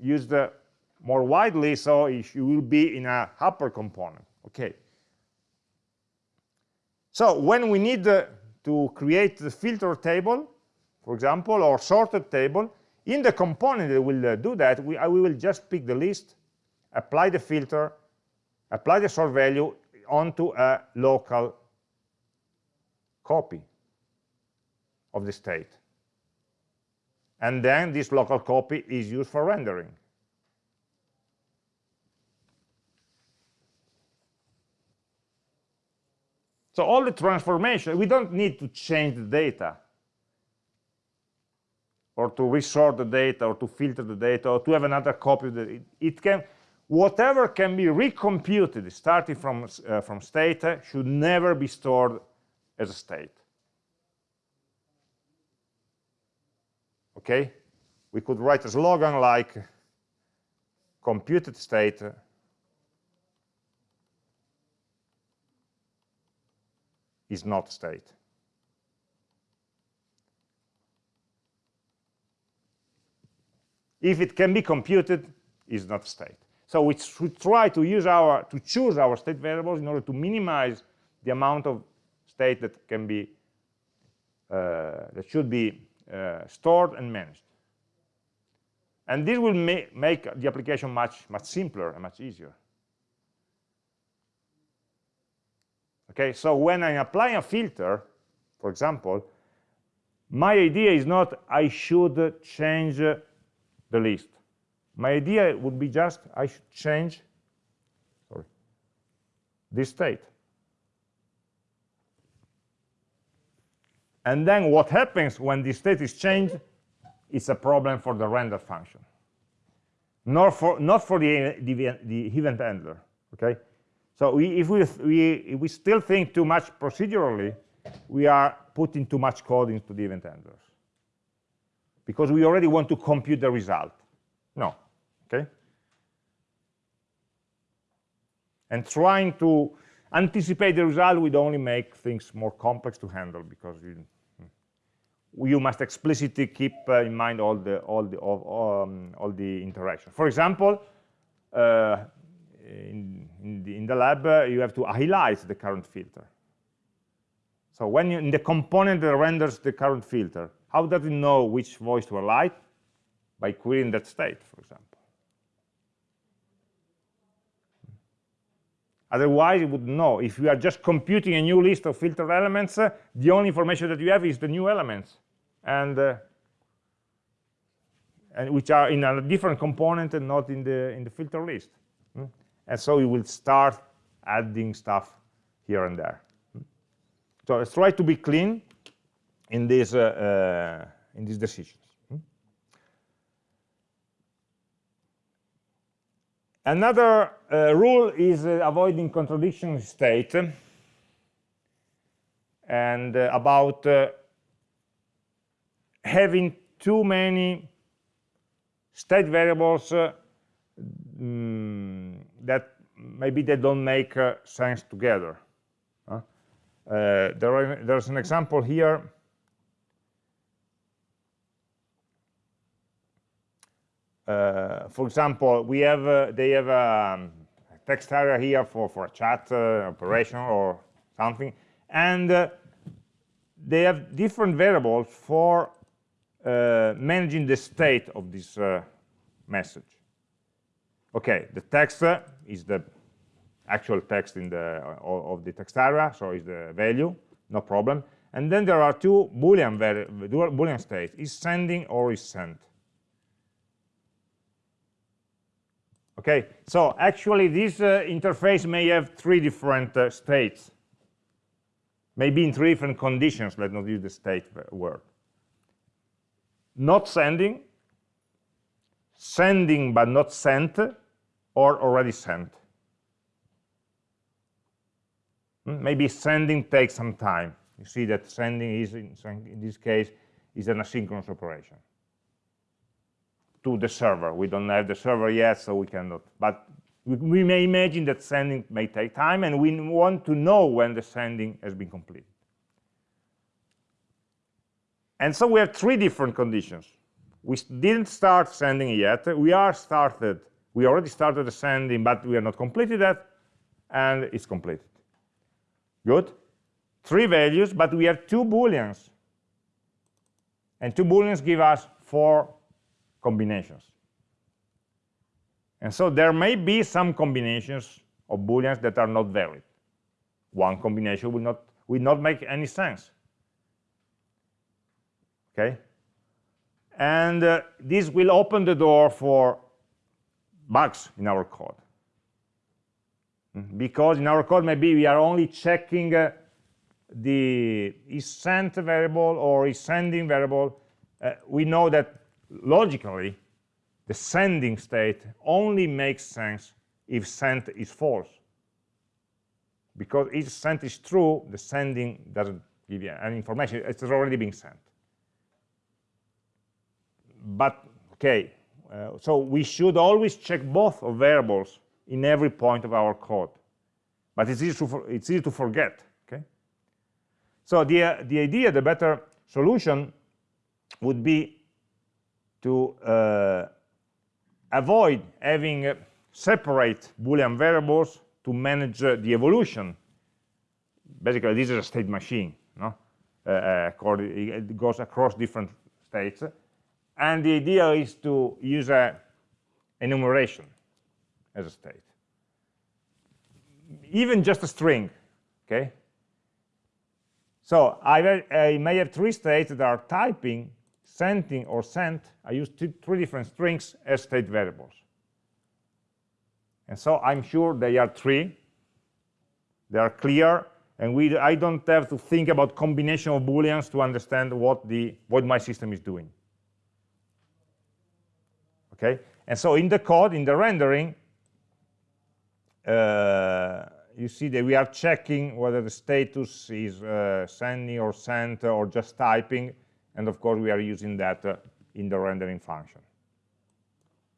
used uh, more widely, so it will be in a upper component. Okay. So when we need uh, to create the filter table, for example, or sorted table, in the component that will uh, do that, we, we will just pick the list, apply the filter, apply the sort value onto a local copy of the state and then this local copy is used for rendering. So all the transformation, we don't need to change the data or to resort the data or to filter the data or to have another copy. of It, it can, whatever can be recomputed starting from, uh, from state uh, should never be stored as a state. okay? We could write a slogan like computed state. Is not state. If it can be computed is not state so we should try to use our to choose our state variables in order to minimize the amount of state that can be uh, that should be uh, stored and managed. And this will ma make the application much, much simpler and much easier. Okay, so when I apply a filter, for example, my idea is not I should change the list. My idea would be just I should change sorry, this state. And then what happens when the state is changed is a problem for the render function, not for, not for the, the, the event handler, okay? So we, if, we, we, if we still think too much procedurally, we are putting too much code into the event handlers because we already want to compute the result. No, okay? And trying to anticipate the result would only make things more complex to handle because you, you must explicitly keep uh, in mind all the all the um, all the interaction. For example, uh, in, in, the, in, the, lab, uh, you have to highlight the current filter. So when you, in the component that renders the current filter, how does it know which voice to highlight? By querying that state, for example. Otherwise, it would know. If you are just computing a new list of filter elements, uh, the only information that you have is the new elements and uh, and which are in a different component and not in the in the filter list mm? and so you will start adding stuff here and there mm? so let's try to be clean in these uh, uh, in these decisions another uh, rule is uh, avoiding contradiction state and uh, about uh, having too many state variables uh, mm, that maybe they don't make uh, sense together. There are, there's an example here. For example, we have uh, they have a um, text area here for for a chat uh, operation or something, and they have different variables for uh, managing the state of this uh, message. Okay, the text uh, is the actual text in the of the text area, so is the value, no problem. And then there are two Boolean Boolean states: is sending or is sent. Okay, so actually this uh, interface may have three different uh, states, maybe in three different conditions. Let's not use the state word not sending, sending but not sent, or already sent. Hmm, maybe sending takes some time. You see that sending is, in, in this case, is an asynchronous operation to the server. We don't have the server yet, so we cannot. But we, may imagine that sending may take time, and we want to know when the sending has been completed. And so we have three different conditions. We didn't start sending yet. We are started. We already started the sending, but we are not completed that, and it's completed. Good. Three values, but we have two booleans. And two booleans give us four combinations. And so there may be some combinations of booleans that are not valid. One combination will not, will not make any sense okay? And uh, this will open the door for bugs in our code. Mm, because in our code, maybe we are only checking uh, the is sent variable or is sending variable. Uh, we know that logically, the sending state only makes sense if sent is false. Because if sent is true, the sending doesn't give you any information. It's already been sent but okay, uh, so we should always check both of variables in every point of our code. But it's easy to, it's easy to forget, okay? So the, uh, the idea, the better solution would be to uh, avoid having uh, separate Boolean variables to manage uh, the evolution. Basically, this is a state machine, no? Uh, it goes across different states and the idea is to use a enumeration as a state. Even just a string, okay? So I, I may have three states that are typing, sending, or sent. I use three different strings as state variables. And so I'm sure they are three. They are clear, and we, I don't have to think about combination of booleans to understand what, the, what my system is doing okay and so in the code in the rendering uh, you see that we are checking whether the status is uh, sending or sent or just typing and of course we are using that uh, in the rendering function.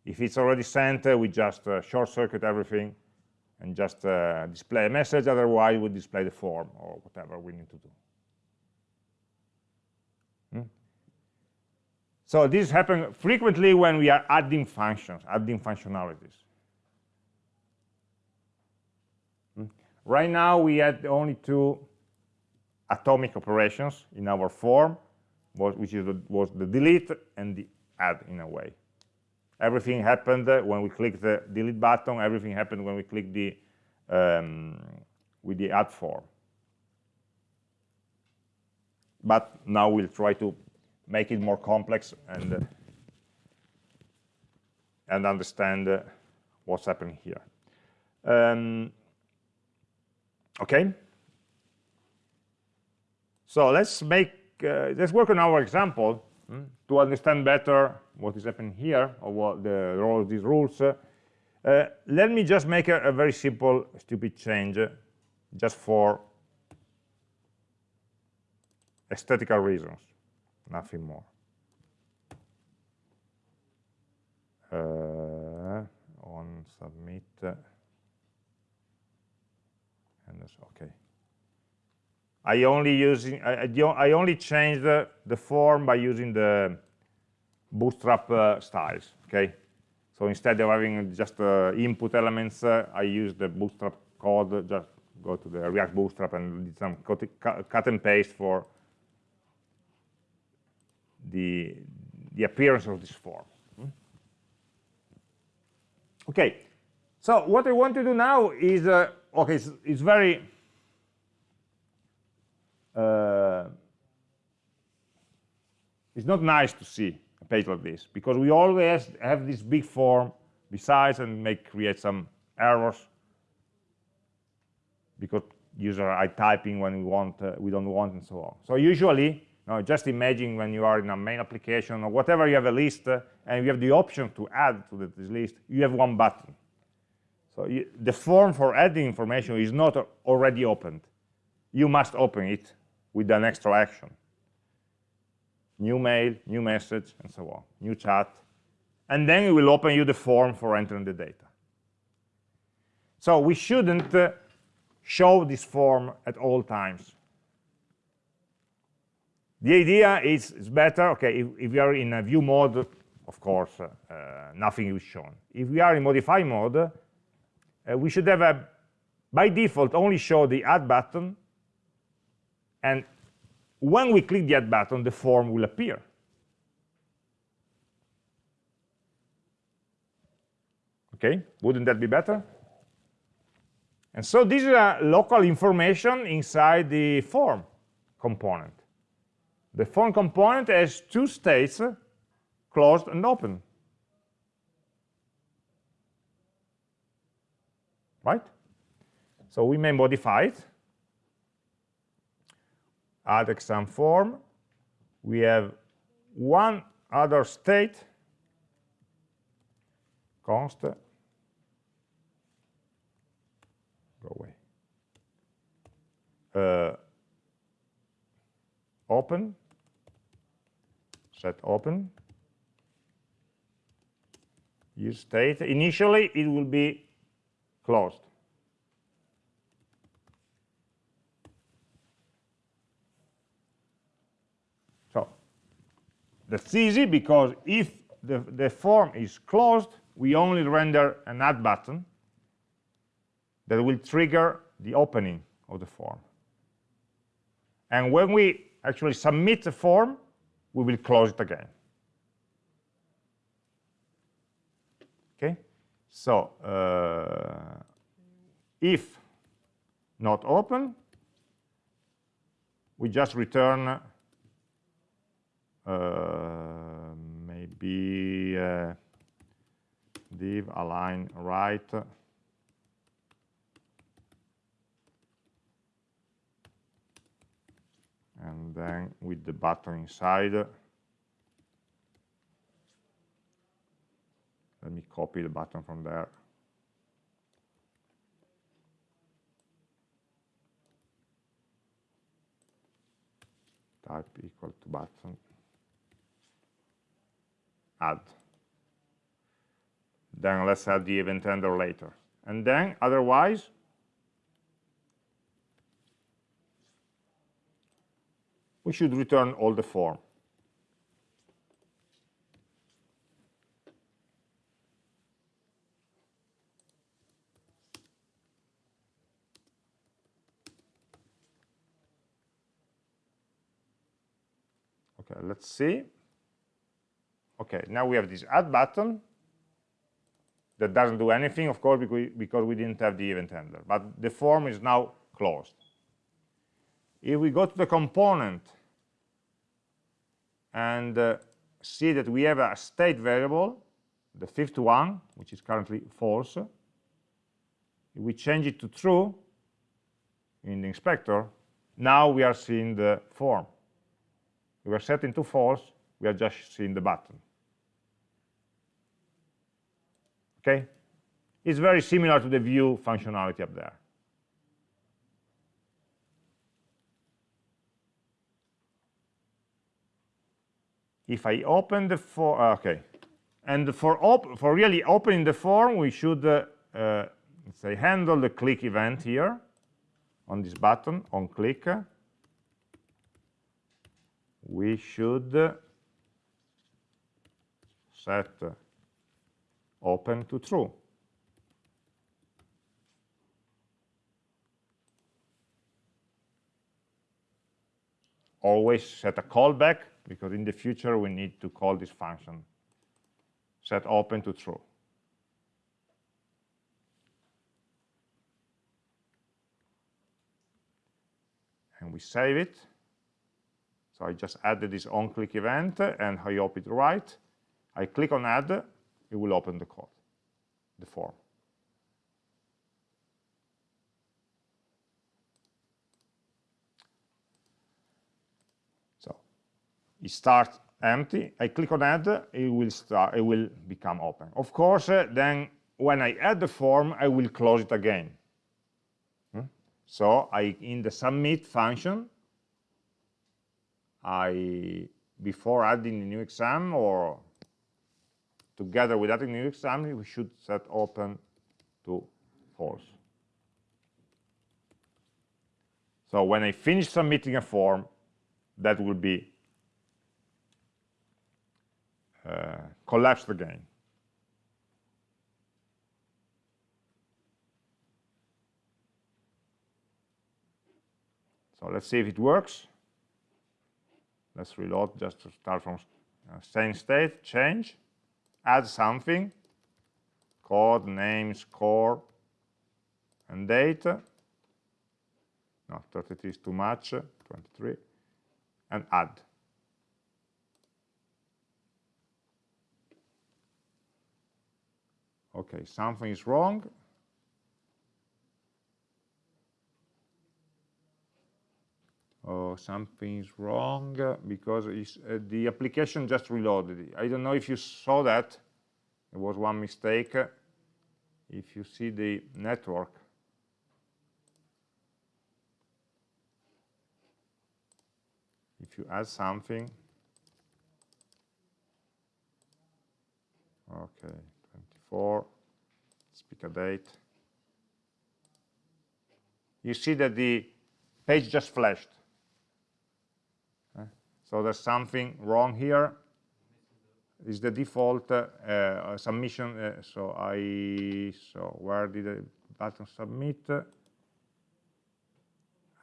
If it's already sent uh, we just uh, short circuit everything and just uh, display a message. Otherwise we display the form or whatever we need to do. So this happens frequently when we are adding functions, adding functionalities. Hmm. Right now, we had only two atomic operations in our form, which is the, was the delete and the add in a way. Everything happened when we click the delete button. Everything happened when we click the um, with the add form. But now we'll try to make it more complex and uh, and understand uh, what's happening here. Um, okay. So let's make uh, let's work on our example hmm, to understand better what is happening here or what the role of these rules. Uh, let me just make a, a very simple, stupid change, uh, just for aesthetical reasons, nothing more. Uh, on submit, uh, and okay. I only using I, I only change the, the form by using the bootstrap uh, styles. Okay, so instead of having just uh, input elements, uh, I use the bootstrap code. Just go to the React Bootstrap and did some cut and paste for the the appearance of this form. Hmm? Okay, so what I want to do now is uh, okay. It's, it's very uh, it's not nice to see a page like this because we always have this big form besides and make create some errors because users are typing when we want uh, we don't want and so on. So usually no, just imagine when you are in a main application or whatever you have a list uh, and you have the option to add to this list you have one button. So you, the form for adding information is not already opened. You must open it with an extra action new mail, new message, and so on, new chat. And then it will open you the form for entering the data. So we shouldn't uh, show this form at all times. The idea is, is better, okay, if, if we are in a view mode, of course, uh, uh, nothing is shown. If we are in modify mode, uh, we should have, a, by default, only show the add button and when we click the add button, the form will appear. Okay, wouldn't that be better? And so this is a local information inside the form component. The form component has two states, closed and open. Right? So we may modify it addExamForm. We have one other state, const, go away, uh, open, set open, use state. Initially, it will be closed. That's easy because if the, the form is closed, we only render an add button that will trigger the opening of the form. And when we actually submit the form, we will close it again. Okay, so uh, if not open, we just return uh, maybe uh, div align right. And then with the button inside. Let me copy the button from there. Type equal to button add. Then let's add the event handler later. And then, otherwise, we should return all the form. Okay, let's see. Okay, now we have this add button that doesn't do anything, of course, because we didn't have the event handler. But the form is now closed. If we go to the component and uh, see that we have a state variable, the fifth one, which is currently false, if we change it to true in the inspector, now we are seeing the form. We are setting to false, we are just seeing the button. Okay? It's very similar to the view functionality up there. if I open the form, uh, okay, and for for really opening the form, we should uh, uh, say handle the click event here on this button on click. We should set open to true. always set a callback because in the future we need to call this function. Set open to true. And we save it. So I just added this on click event and I hope it right. I click on add it will open the code the form So it starts empty. I click on add, it will start, it will become open. Of course, uh, then when I add the form, I will close it again. Hmm? So I, in the submit function, I, before adding a new exam or together with that new exam, we should set open to false. So when I finish submitting a form, that will be uh, collapsed again. So let's see if it works. Let's reload just to start from uh, same state, change, add something, code, name, score, and date. No, 33 is too much, 23, and add. okay, something is wrong. Something is wrong because uh, the application just reloaded. I don't know if you saw that. It was one mistake. If you see the network, if you add something, okay, for speak a date. You see that the page just flashed. So there's something wrong here. Is the default uh, uh, submission? Uh, so I so where did the button submit?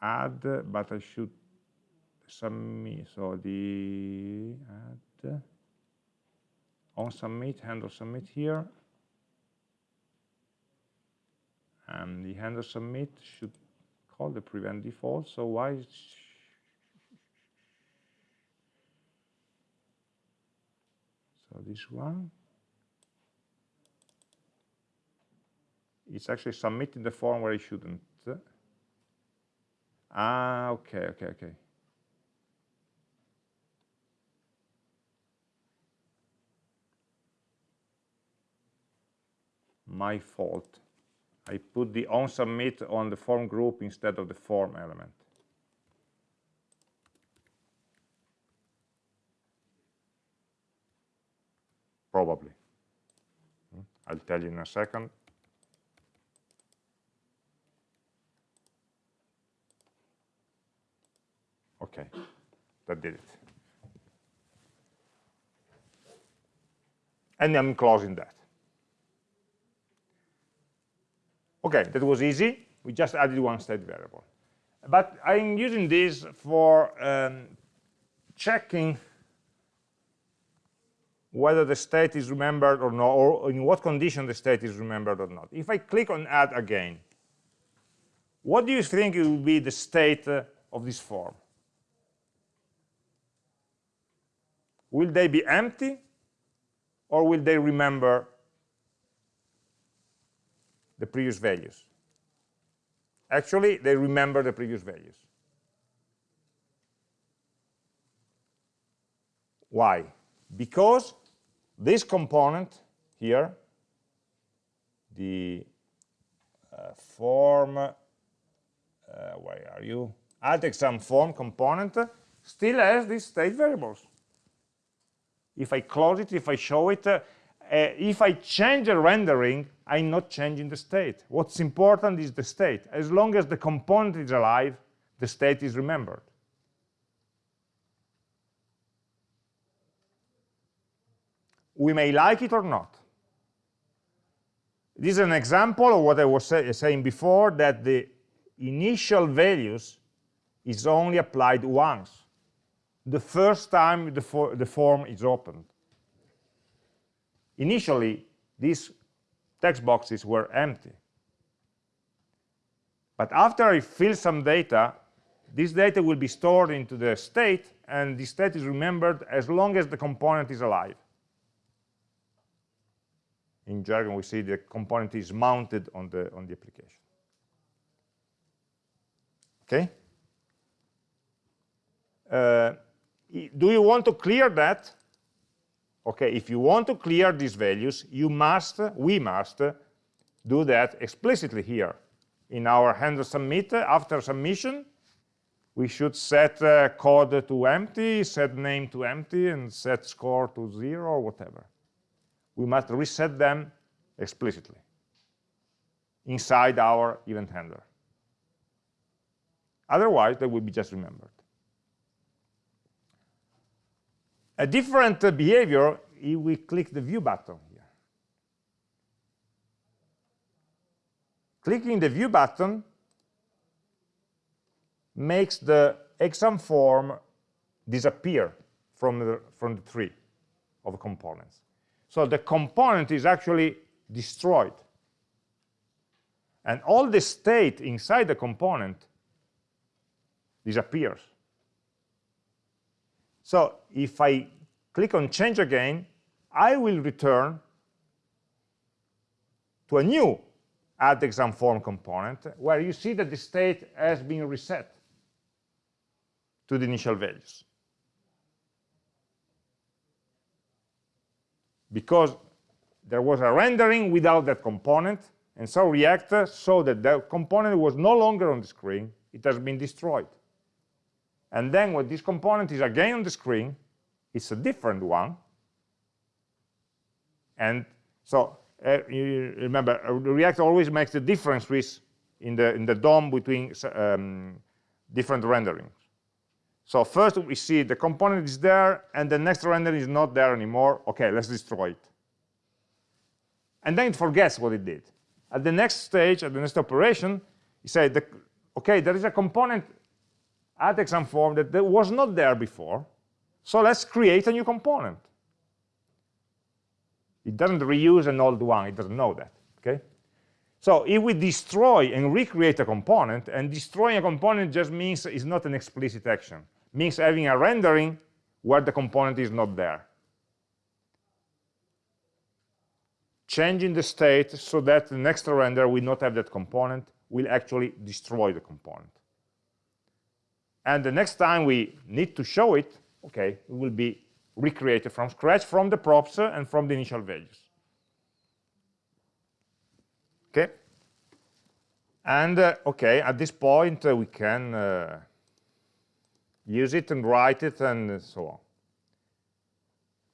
Add, but I should submit. So the add on submit handle submit here and the handle submit should call the prevent default so why so this one. It's actually submitting the form where it shouldn't. Ah okay okay okay. My fault. I put the on submit on the form group instead of the form element. Probably. I'll tell you in a second. Okay, that did it. And I'm closing that. Okay, that was easy. We just added one state variable. But I'm using this for um, checking whether the state is remembered or not, or in what condition the state is remembered or not. If I click on add again, what do you think will be the state uh, of this form? Will they be empty or will they remember the previous values. Actually, they remember the previous values. Why? Because this component here, the uh, form, uh, where are you? Add exam form component still has these state variables. if I close it, if I show it, uh, uh, if I change the rendering, I'm not changing the state. What's important is the state. As long as the component is alive, the state is remembered. We may like it or not. This is an example of what I was say, saying before, that the initial values is only applied once. The first time the, for, the form is opened. Initially, these text boxes were empty. But after I fill some data, this data will be stored into the state, and the state is remembered as long as the component is alive. In jargon, we see the component is mounted on the, on the application. Okay? Uh, do you want to clear that? Okay, if you want to clear these values, you must, we must, do that explicitly here. In our handle submit, after submission, we should set uh, code to empty, set name to empty, and set score to zero or whatever. We must reset them explicitly inside our event handler. Otherwise, they will be just remembered. A different behavior if we click the view button here. Clicking the view button makes the exam form disappear from the, from the tree of components. So the component is actually destroyed. And all the state inside the component disappears. So if I click on change again, I will return to a new add exam form component where you see that the state has been reset to the initial values. Because there was a rendering without that component, and so React saw that the component was no longer on the screen, it has been destroyed. And then when this component is again on the screen, it's a different one. And so uh, remember, uh, React always makes the difference with in the in the DOM between um, different renderings. So first we see the component is there, and the next render is not there anymore. Okay, let's destroy it. And then it forgets what it did. At the next stage, at the next operation, you say, the, okay, there is a component add exam form that, that was not there before. So let's create a new component. It doesn't reuse an old one. It doesn't know that. Okay. So if we destroy and recreate a component, and destroying a component just means it's not an explicit action. Means having a rendering where the component is not there. Changing the state so that the next render will not have that component, will actually destroy the component. And the next time we need to show it, okay, it will be recreated from scratch from the props and from the initial values. Okay. And uh, okay, at this point uh, we can uh, use it and write it and so on.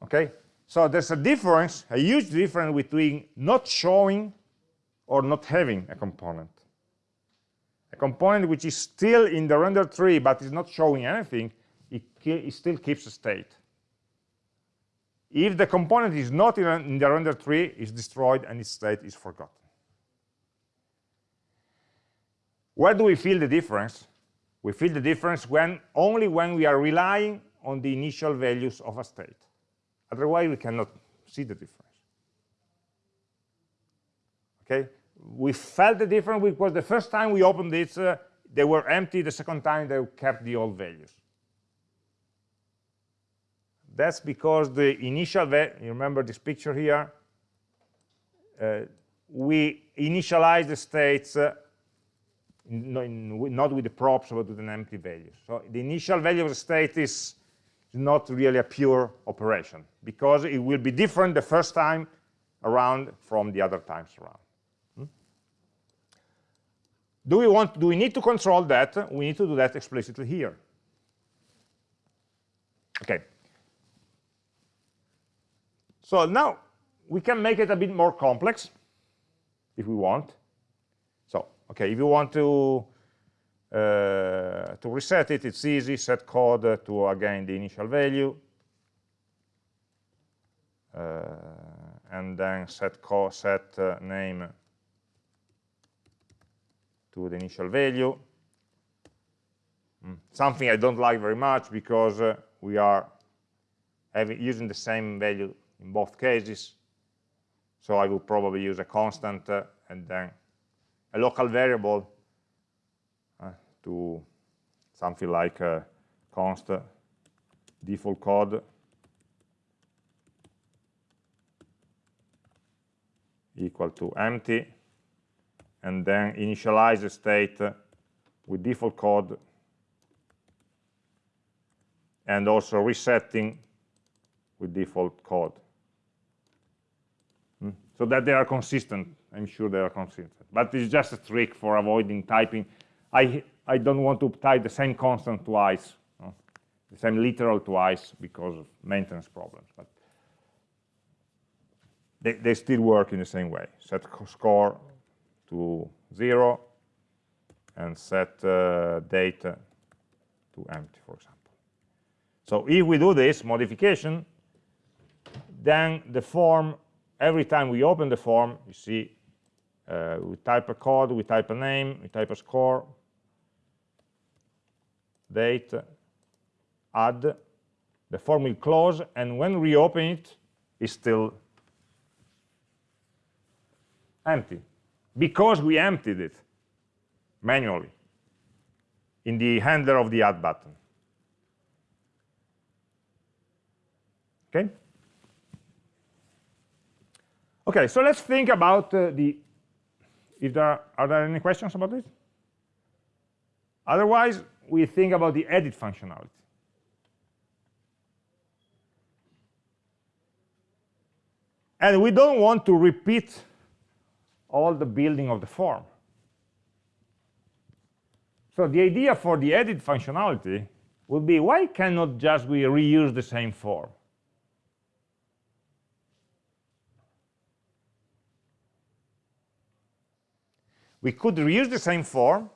Okay, so there's a difference, a huge difference between not showing or not having a component a component which is still in the render tree but is not showing anything, it, it still keeps a state. If the component is not in, in the render tree, it's destroyed and its state is forgotten. Where do we feel the difference? We feel the difference when only when we are relying on the initial values of a state. Otherwise, we cannot see the difference. Okay? we felt the difference because the first time we opened it, uh, they were empty. The second time, they kept the old values. That's because the initial, you remember this picture here? Uh, we initialize the states uh, not with the props, but with an empty value. So the initial value of the state is not really a pure operation because it will be different the first time around from the other times around. Hmm? Do we want, do we need to control that? We need to do that explicitly here. Okay. So now we can make it a bit more complex if we want. Okay, if you want to uh, to reset it, it's easy. Set code to again the initial value, uh, and then set set uh, name to the initial value. Mm. Something I don't like very much because uh, we are having, using the same value in both cases. So I will probably use a constant uh, and then a local variable uh, to something like a const default code equal to empty and then initialize the state with default code and also resetting with default code. Hmm? So that they are consistent. I'm sure they are consistent. But it's just a trick for avoiding typing. I, I don't want to type the same constant twice, no? the same literal twice because of maintenance problems. But they, they still work in the same way. Set score to 0 and set uh, date to empty, for example. So if we do this modification, then the form, every time we open the form, you see, uh, we type a code, we type a name, we type a score, date, add, the form will close, and when we open it, it's still empty because we emptied it manually in the handler of the add button. Okay? Okay, so let's think about uh, the, if there are, are there any questions about this? Otherwise, we think about the edit functionality. And we don't want to repeat all the building of the form. So the idea for the edit functionality would be, why cannot just we reuse the same form? We could reuse the same form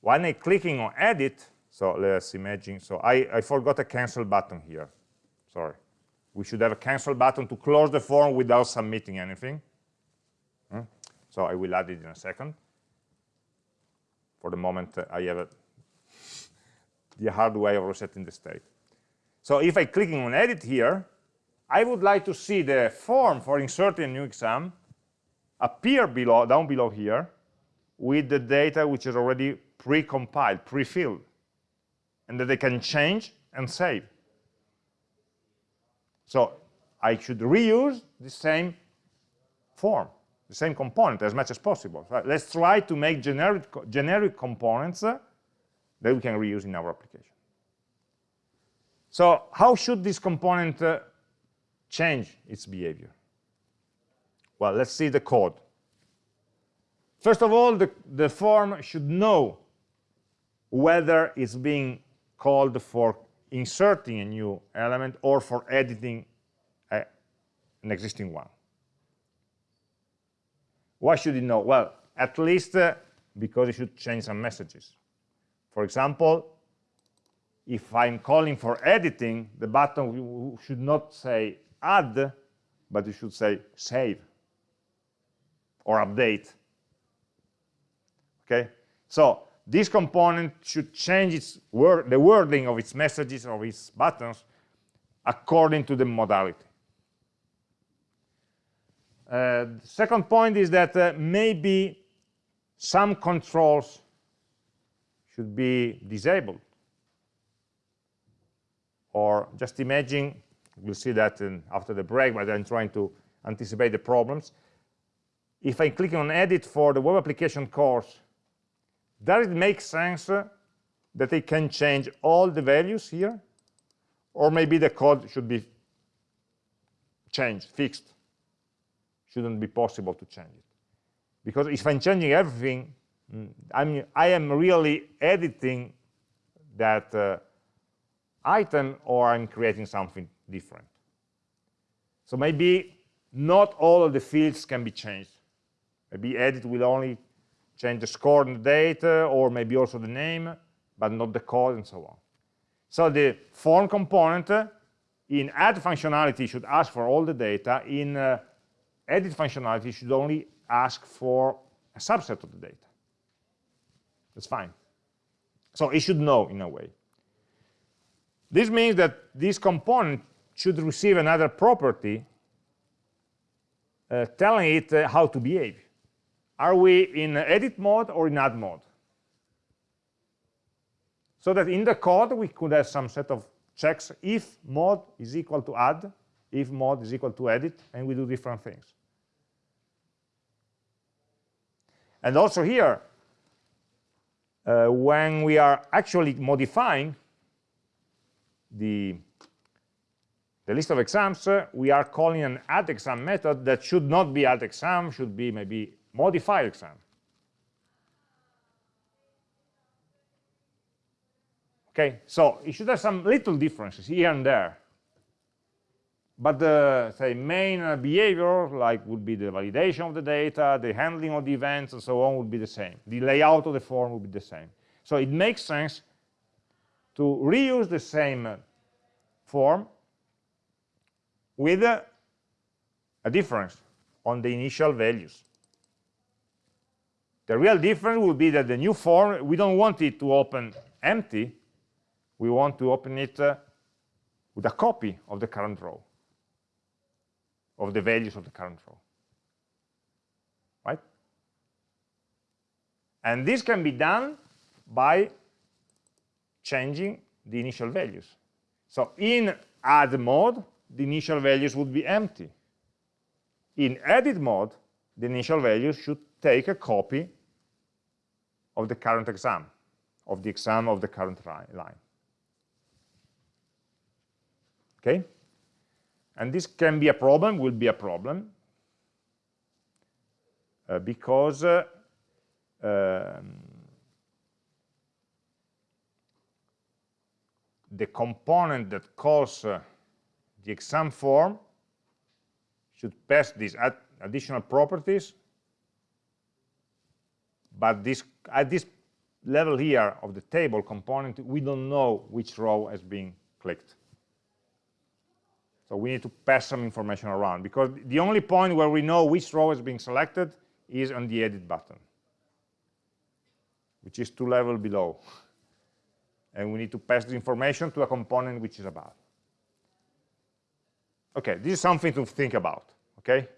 when I clicking on edit. So let's imagine. So I, I forgot a cancel button here. Sorry. We should have a cancel button to close the form without submitting anything. Hmm? So I will add it in a second. For the moment, uh, I have a, the hard way of resetting the state. So if I clicking on edit here, I would like to see the form for inserting a new exam appear below, down below here with the data which is already pre-compiled, pre-filled, and that they can change and save. So I should reuse the same form, the same component as much as possible. Let's try to make generic, generic components uh, that we can reuse in our application. So how should this component uh, change its behavior? Well, let's see the code. First of all, the, the form should know whether it's being called for inserting a new element or for editing a, an existing one. Why should it know? Well, at least uh, because it should change some messages. For example, if I'm calling for editing, the button should not say add, but it should say save or update. Okay, so this component should change its word, the wording of its messages or its buttons according to the modality. Uh, the second point is that uh, maybe some controls should be disabled. Or just imagine, we'll see that in, after the break, but I'm trying to anticipate the problems if I'm clicking on edit for the web application course, does it make sense that I can change all the values here? Or maybe the code should be changed, fixed. Shouldn't be possible to change it. Because if I'm changing everything, mm, I'm, I am really editing that uh, item or I'm creating something different. So maybe not all of the fields can be changed. Maybe edit will only change the score and the date, or maybe also the name, but not the code and so on. So the form component in add functionality should ask for all the data. In uh, edit functionality should only ask for a subset of the data. That's fine. So it should know in a way. This means that this component should receive another property uh, telling it uh, how to behave. Are we in edit mode or in add mode? So that in the code, we could have some set of checks if mode is equal to add, if mode is equal to edit, and we do different things. And also here, uh, when we are actually modifying the, the list of exams, uh, we are calling an add exam method that should not be add exam, should be maybe modify exam. Okay, so it should have some little differences here and there. But the say main uh, behavior, like would be the validation of the data, the handling of the events, and so on, would be the same. The layout of the form would be the same. So it makes sense to reuse the same uh, form with a, a difference on the initial values. The real difference will be that the new form, we don't want it to open empty, we want to open it uh, with a copy of the current row, of the values of the current row. Right? And this can be done by changing the initial values. So in add mode, the initial values would be empty. In edit mode, the initial values should take a copy of the current exam, of the exam of the current line. Okay? And this can be a problem, will be a problem, uh, because uh, um, the component that calls uh, the exam form should pass these ad additional properties, but this, at this level here of the table component, we don't know which row has been clicked. So we need to pass some information around because the only point where we know which row is being selected is on the edit button, which is two levels below. And we need to pass the information to a component which is above. Okay, this is something to think about, okay?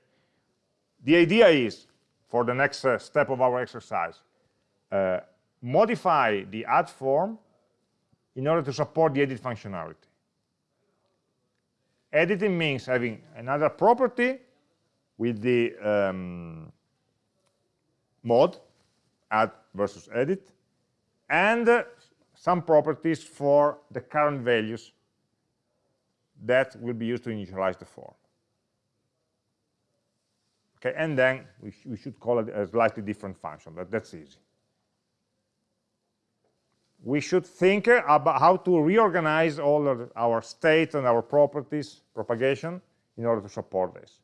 The idea is, for the next uh, step of our exercise, uh, modify the add form in order to support the edit functionality. Editing means having another property with the um, mode, add versus edit, and uh, some properties for the current values that will be used to initialize the form. Okay, and then we, sh we should call it a slightly different function, but that's easy we should think about how to reorganize all of our states and our properties propagation in order to support this.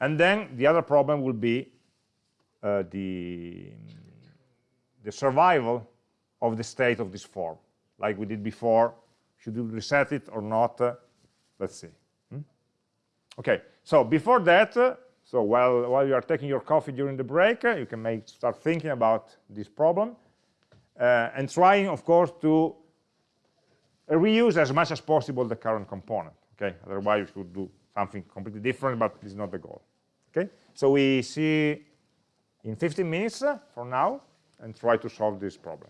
And then the other problem will be uh, the, the survival of the state of this form, like we did before. Should we reset it or not? Uh, let's see. Hmm? Okay, so before that, uh, so while, while you are taking your coffee during the break, uh, you can make, start thinking about this problem uh, and trying, of course, to reuse as much as possible the current component. Okay, otherwise you should do something completely different, but is not the goal. Okay, so we see in 15 minutes uh, from now and try to solve this problem.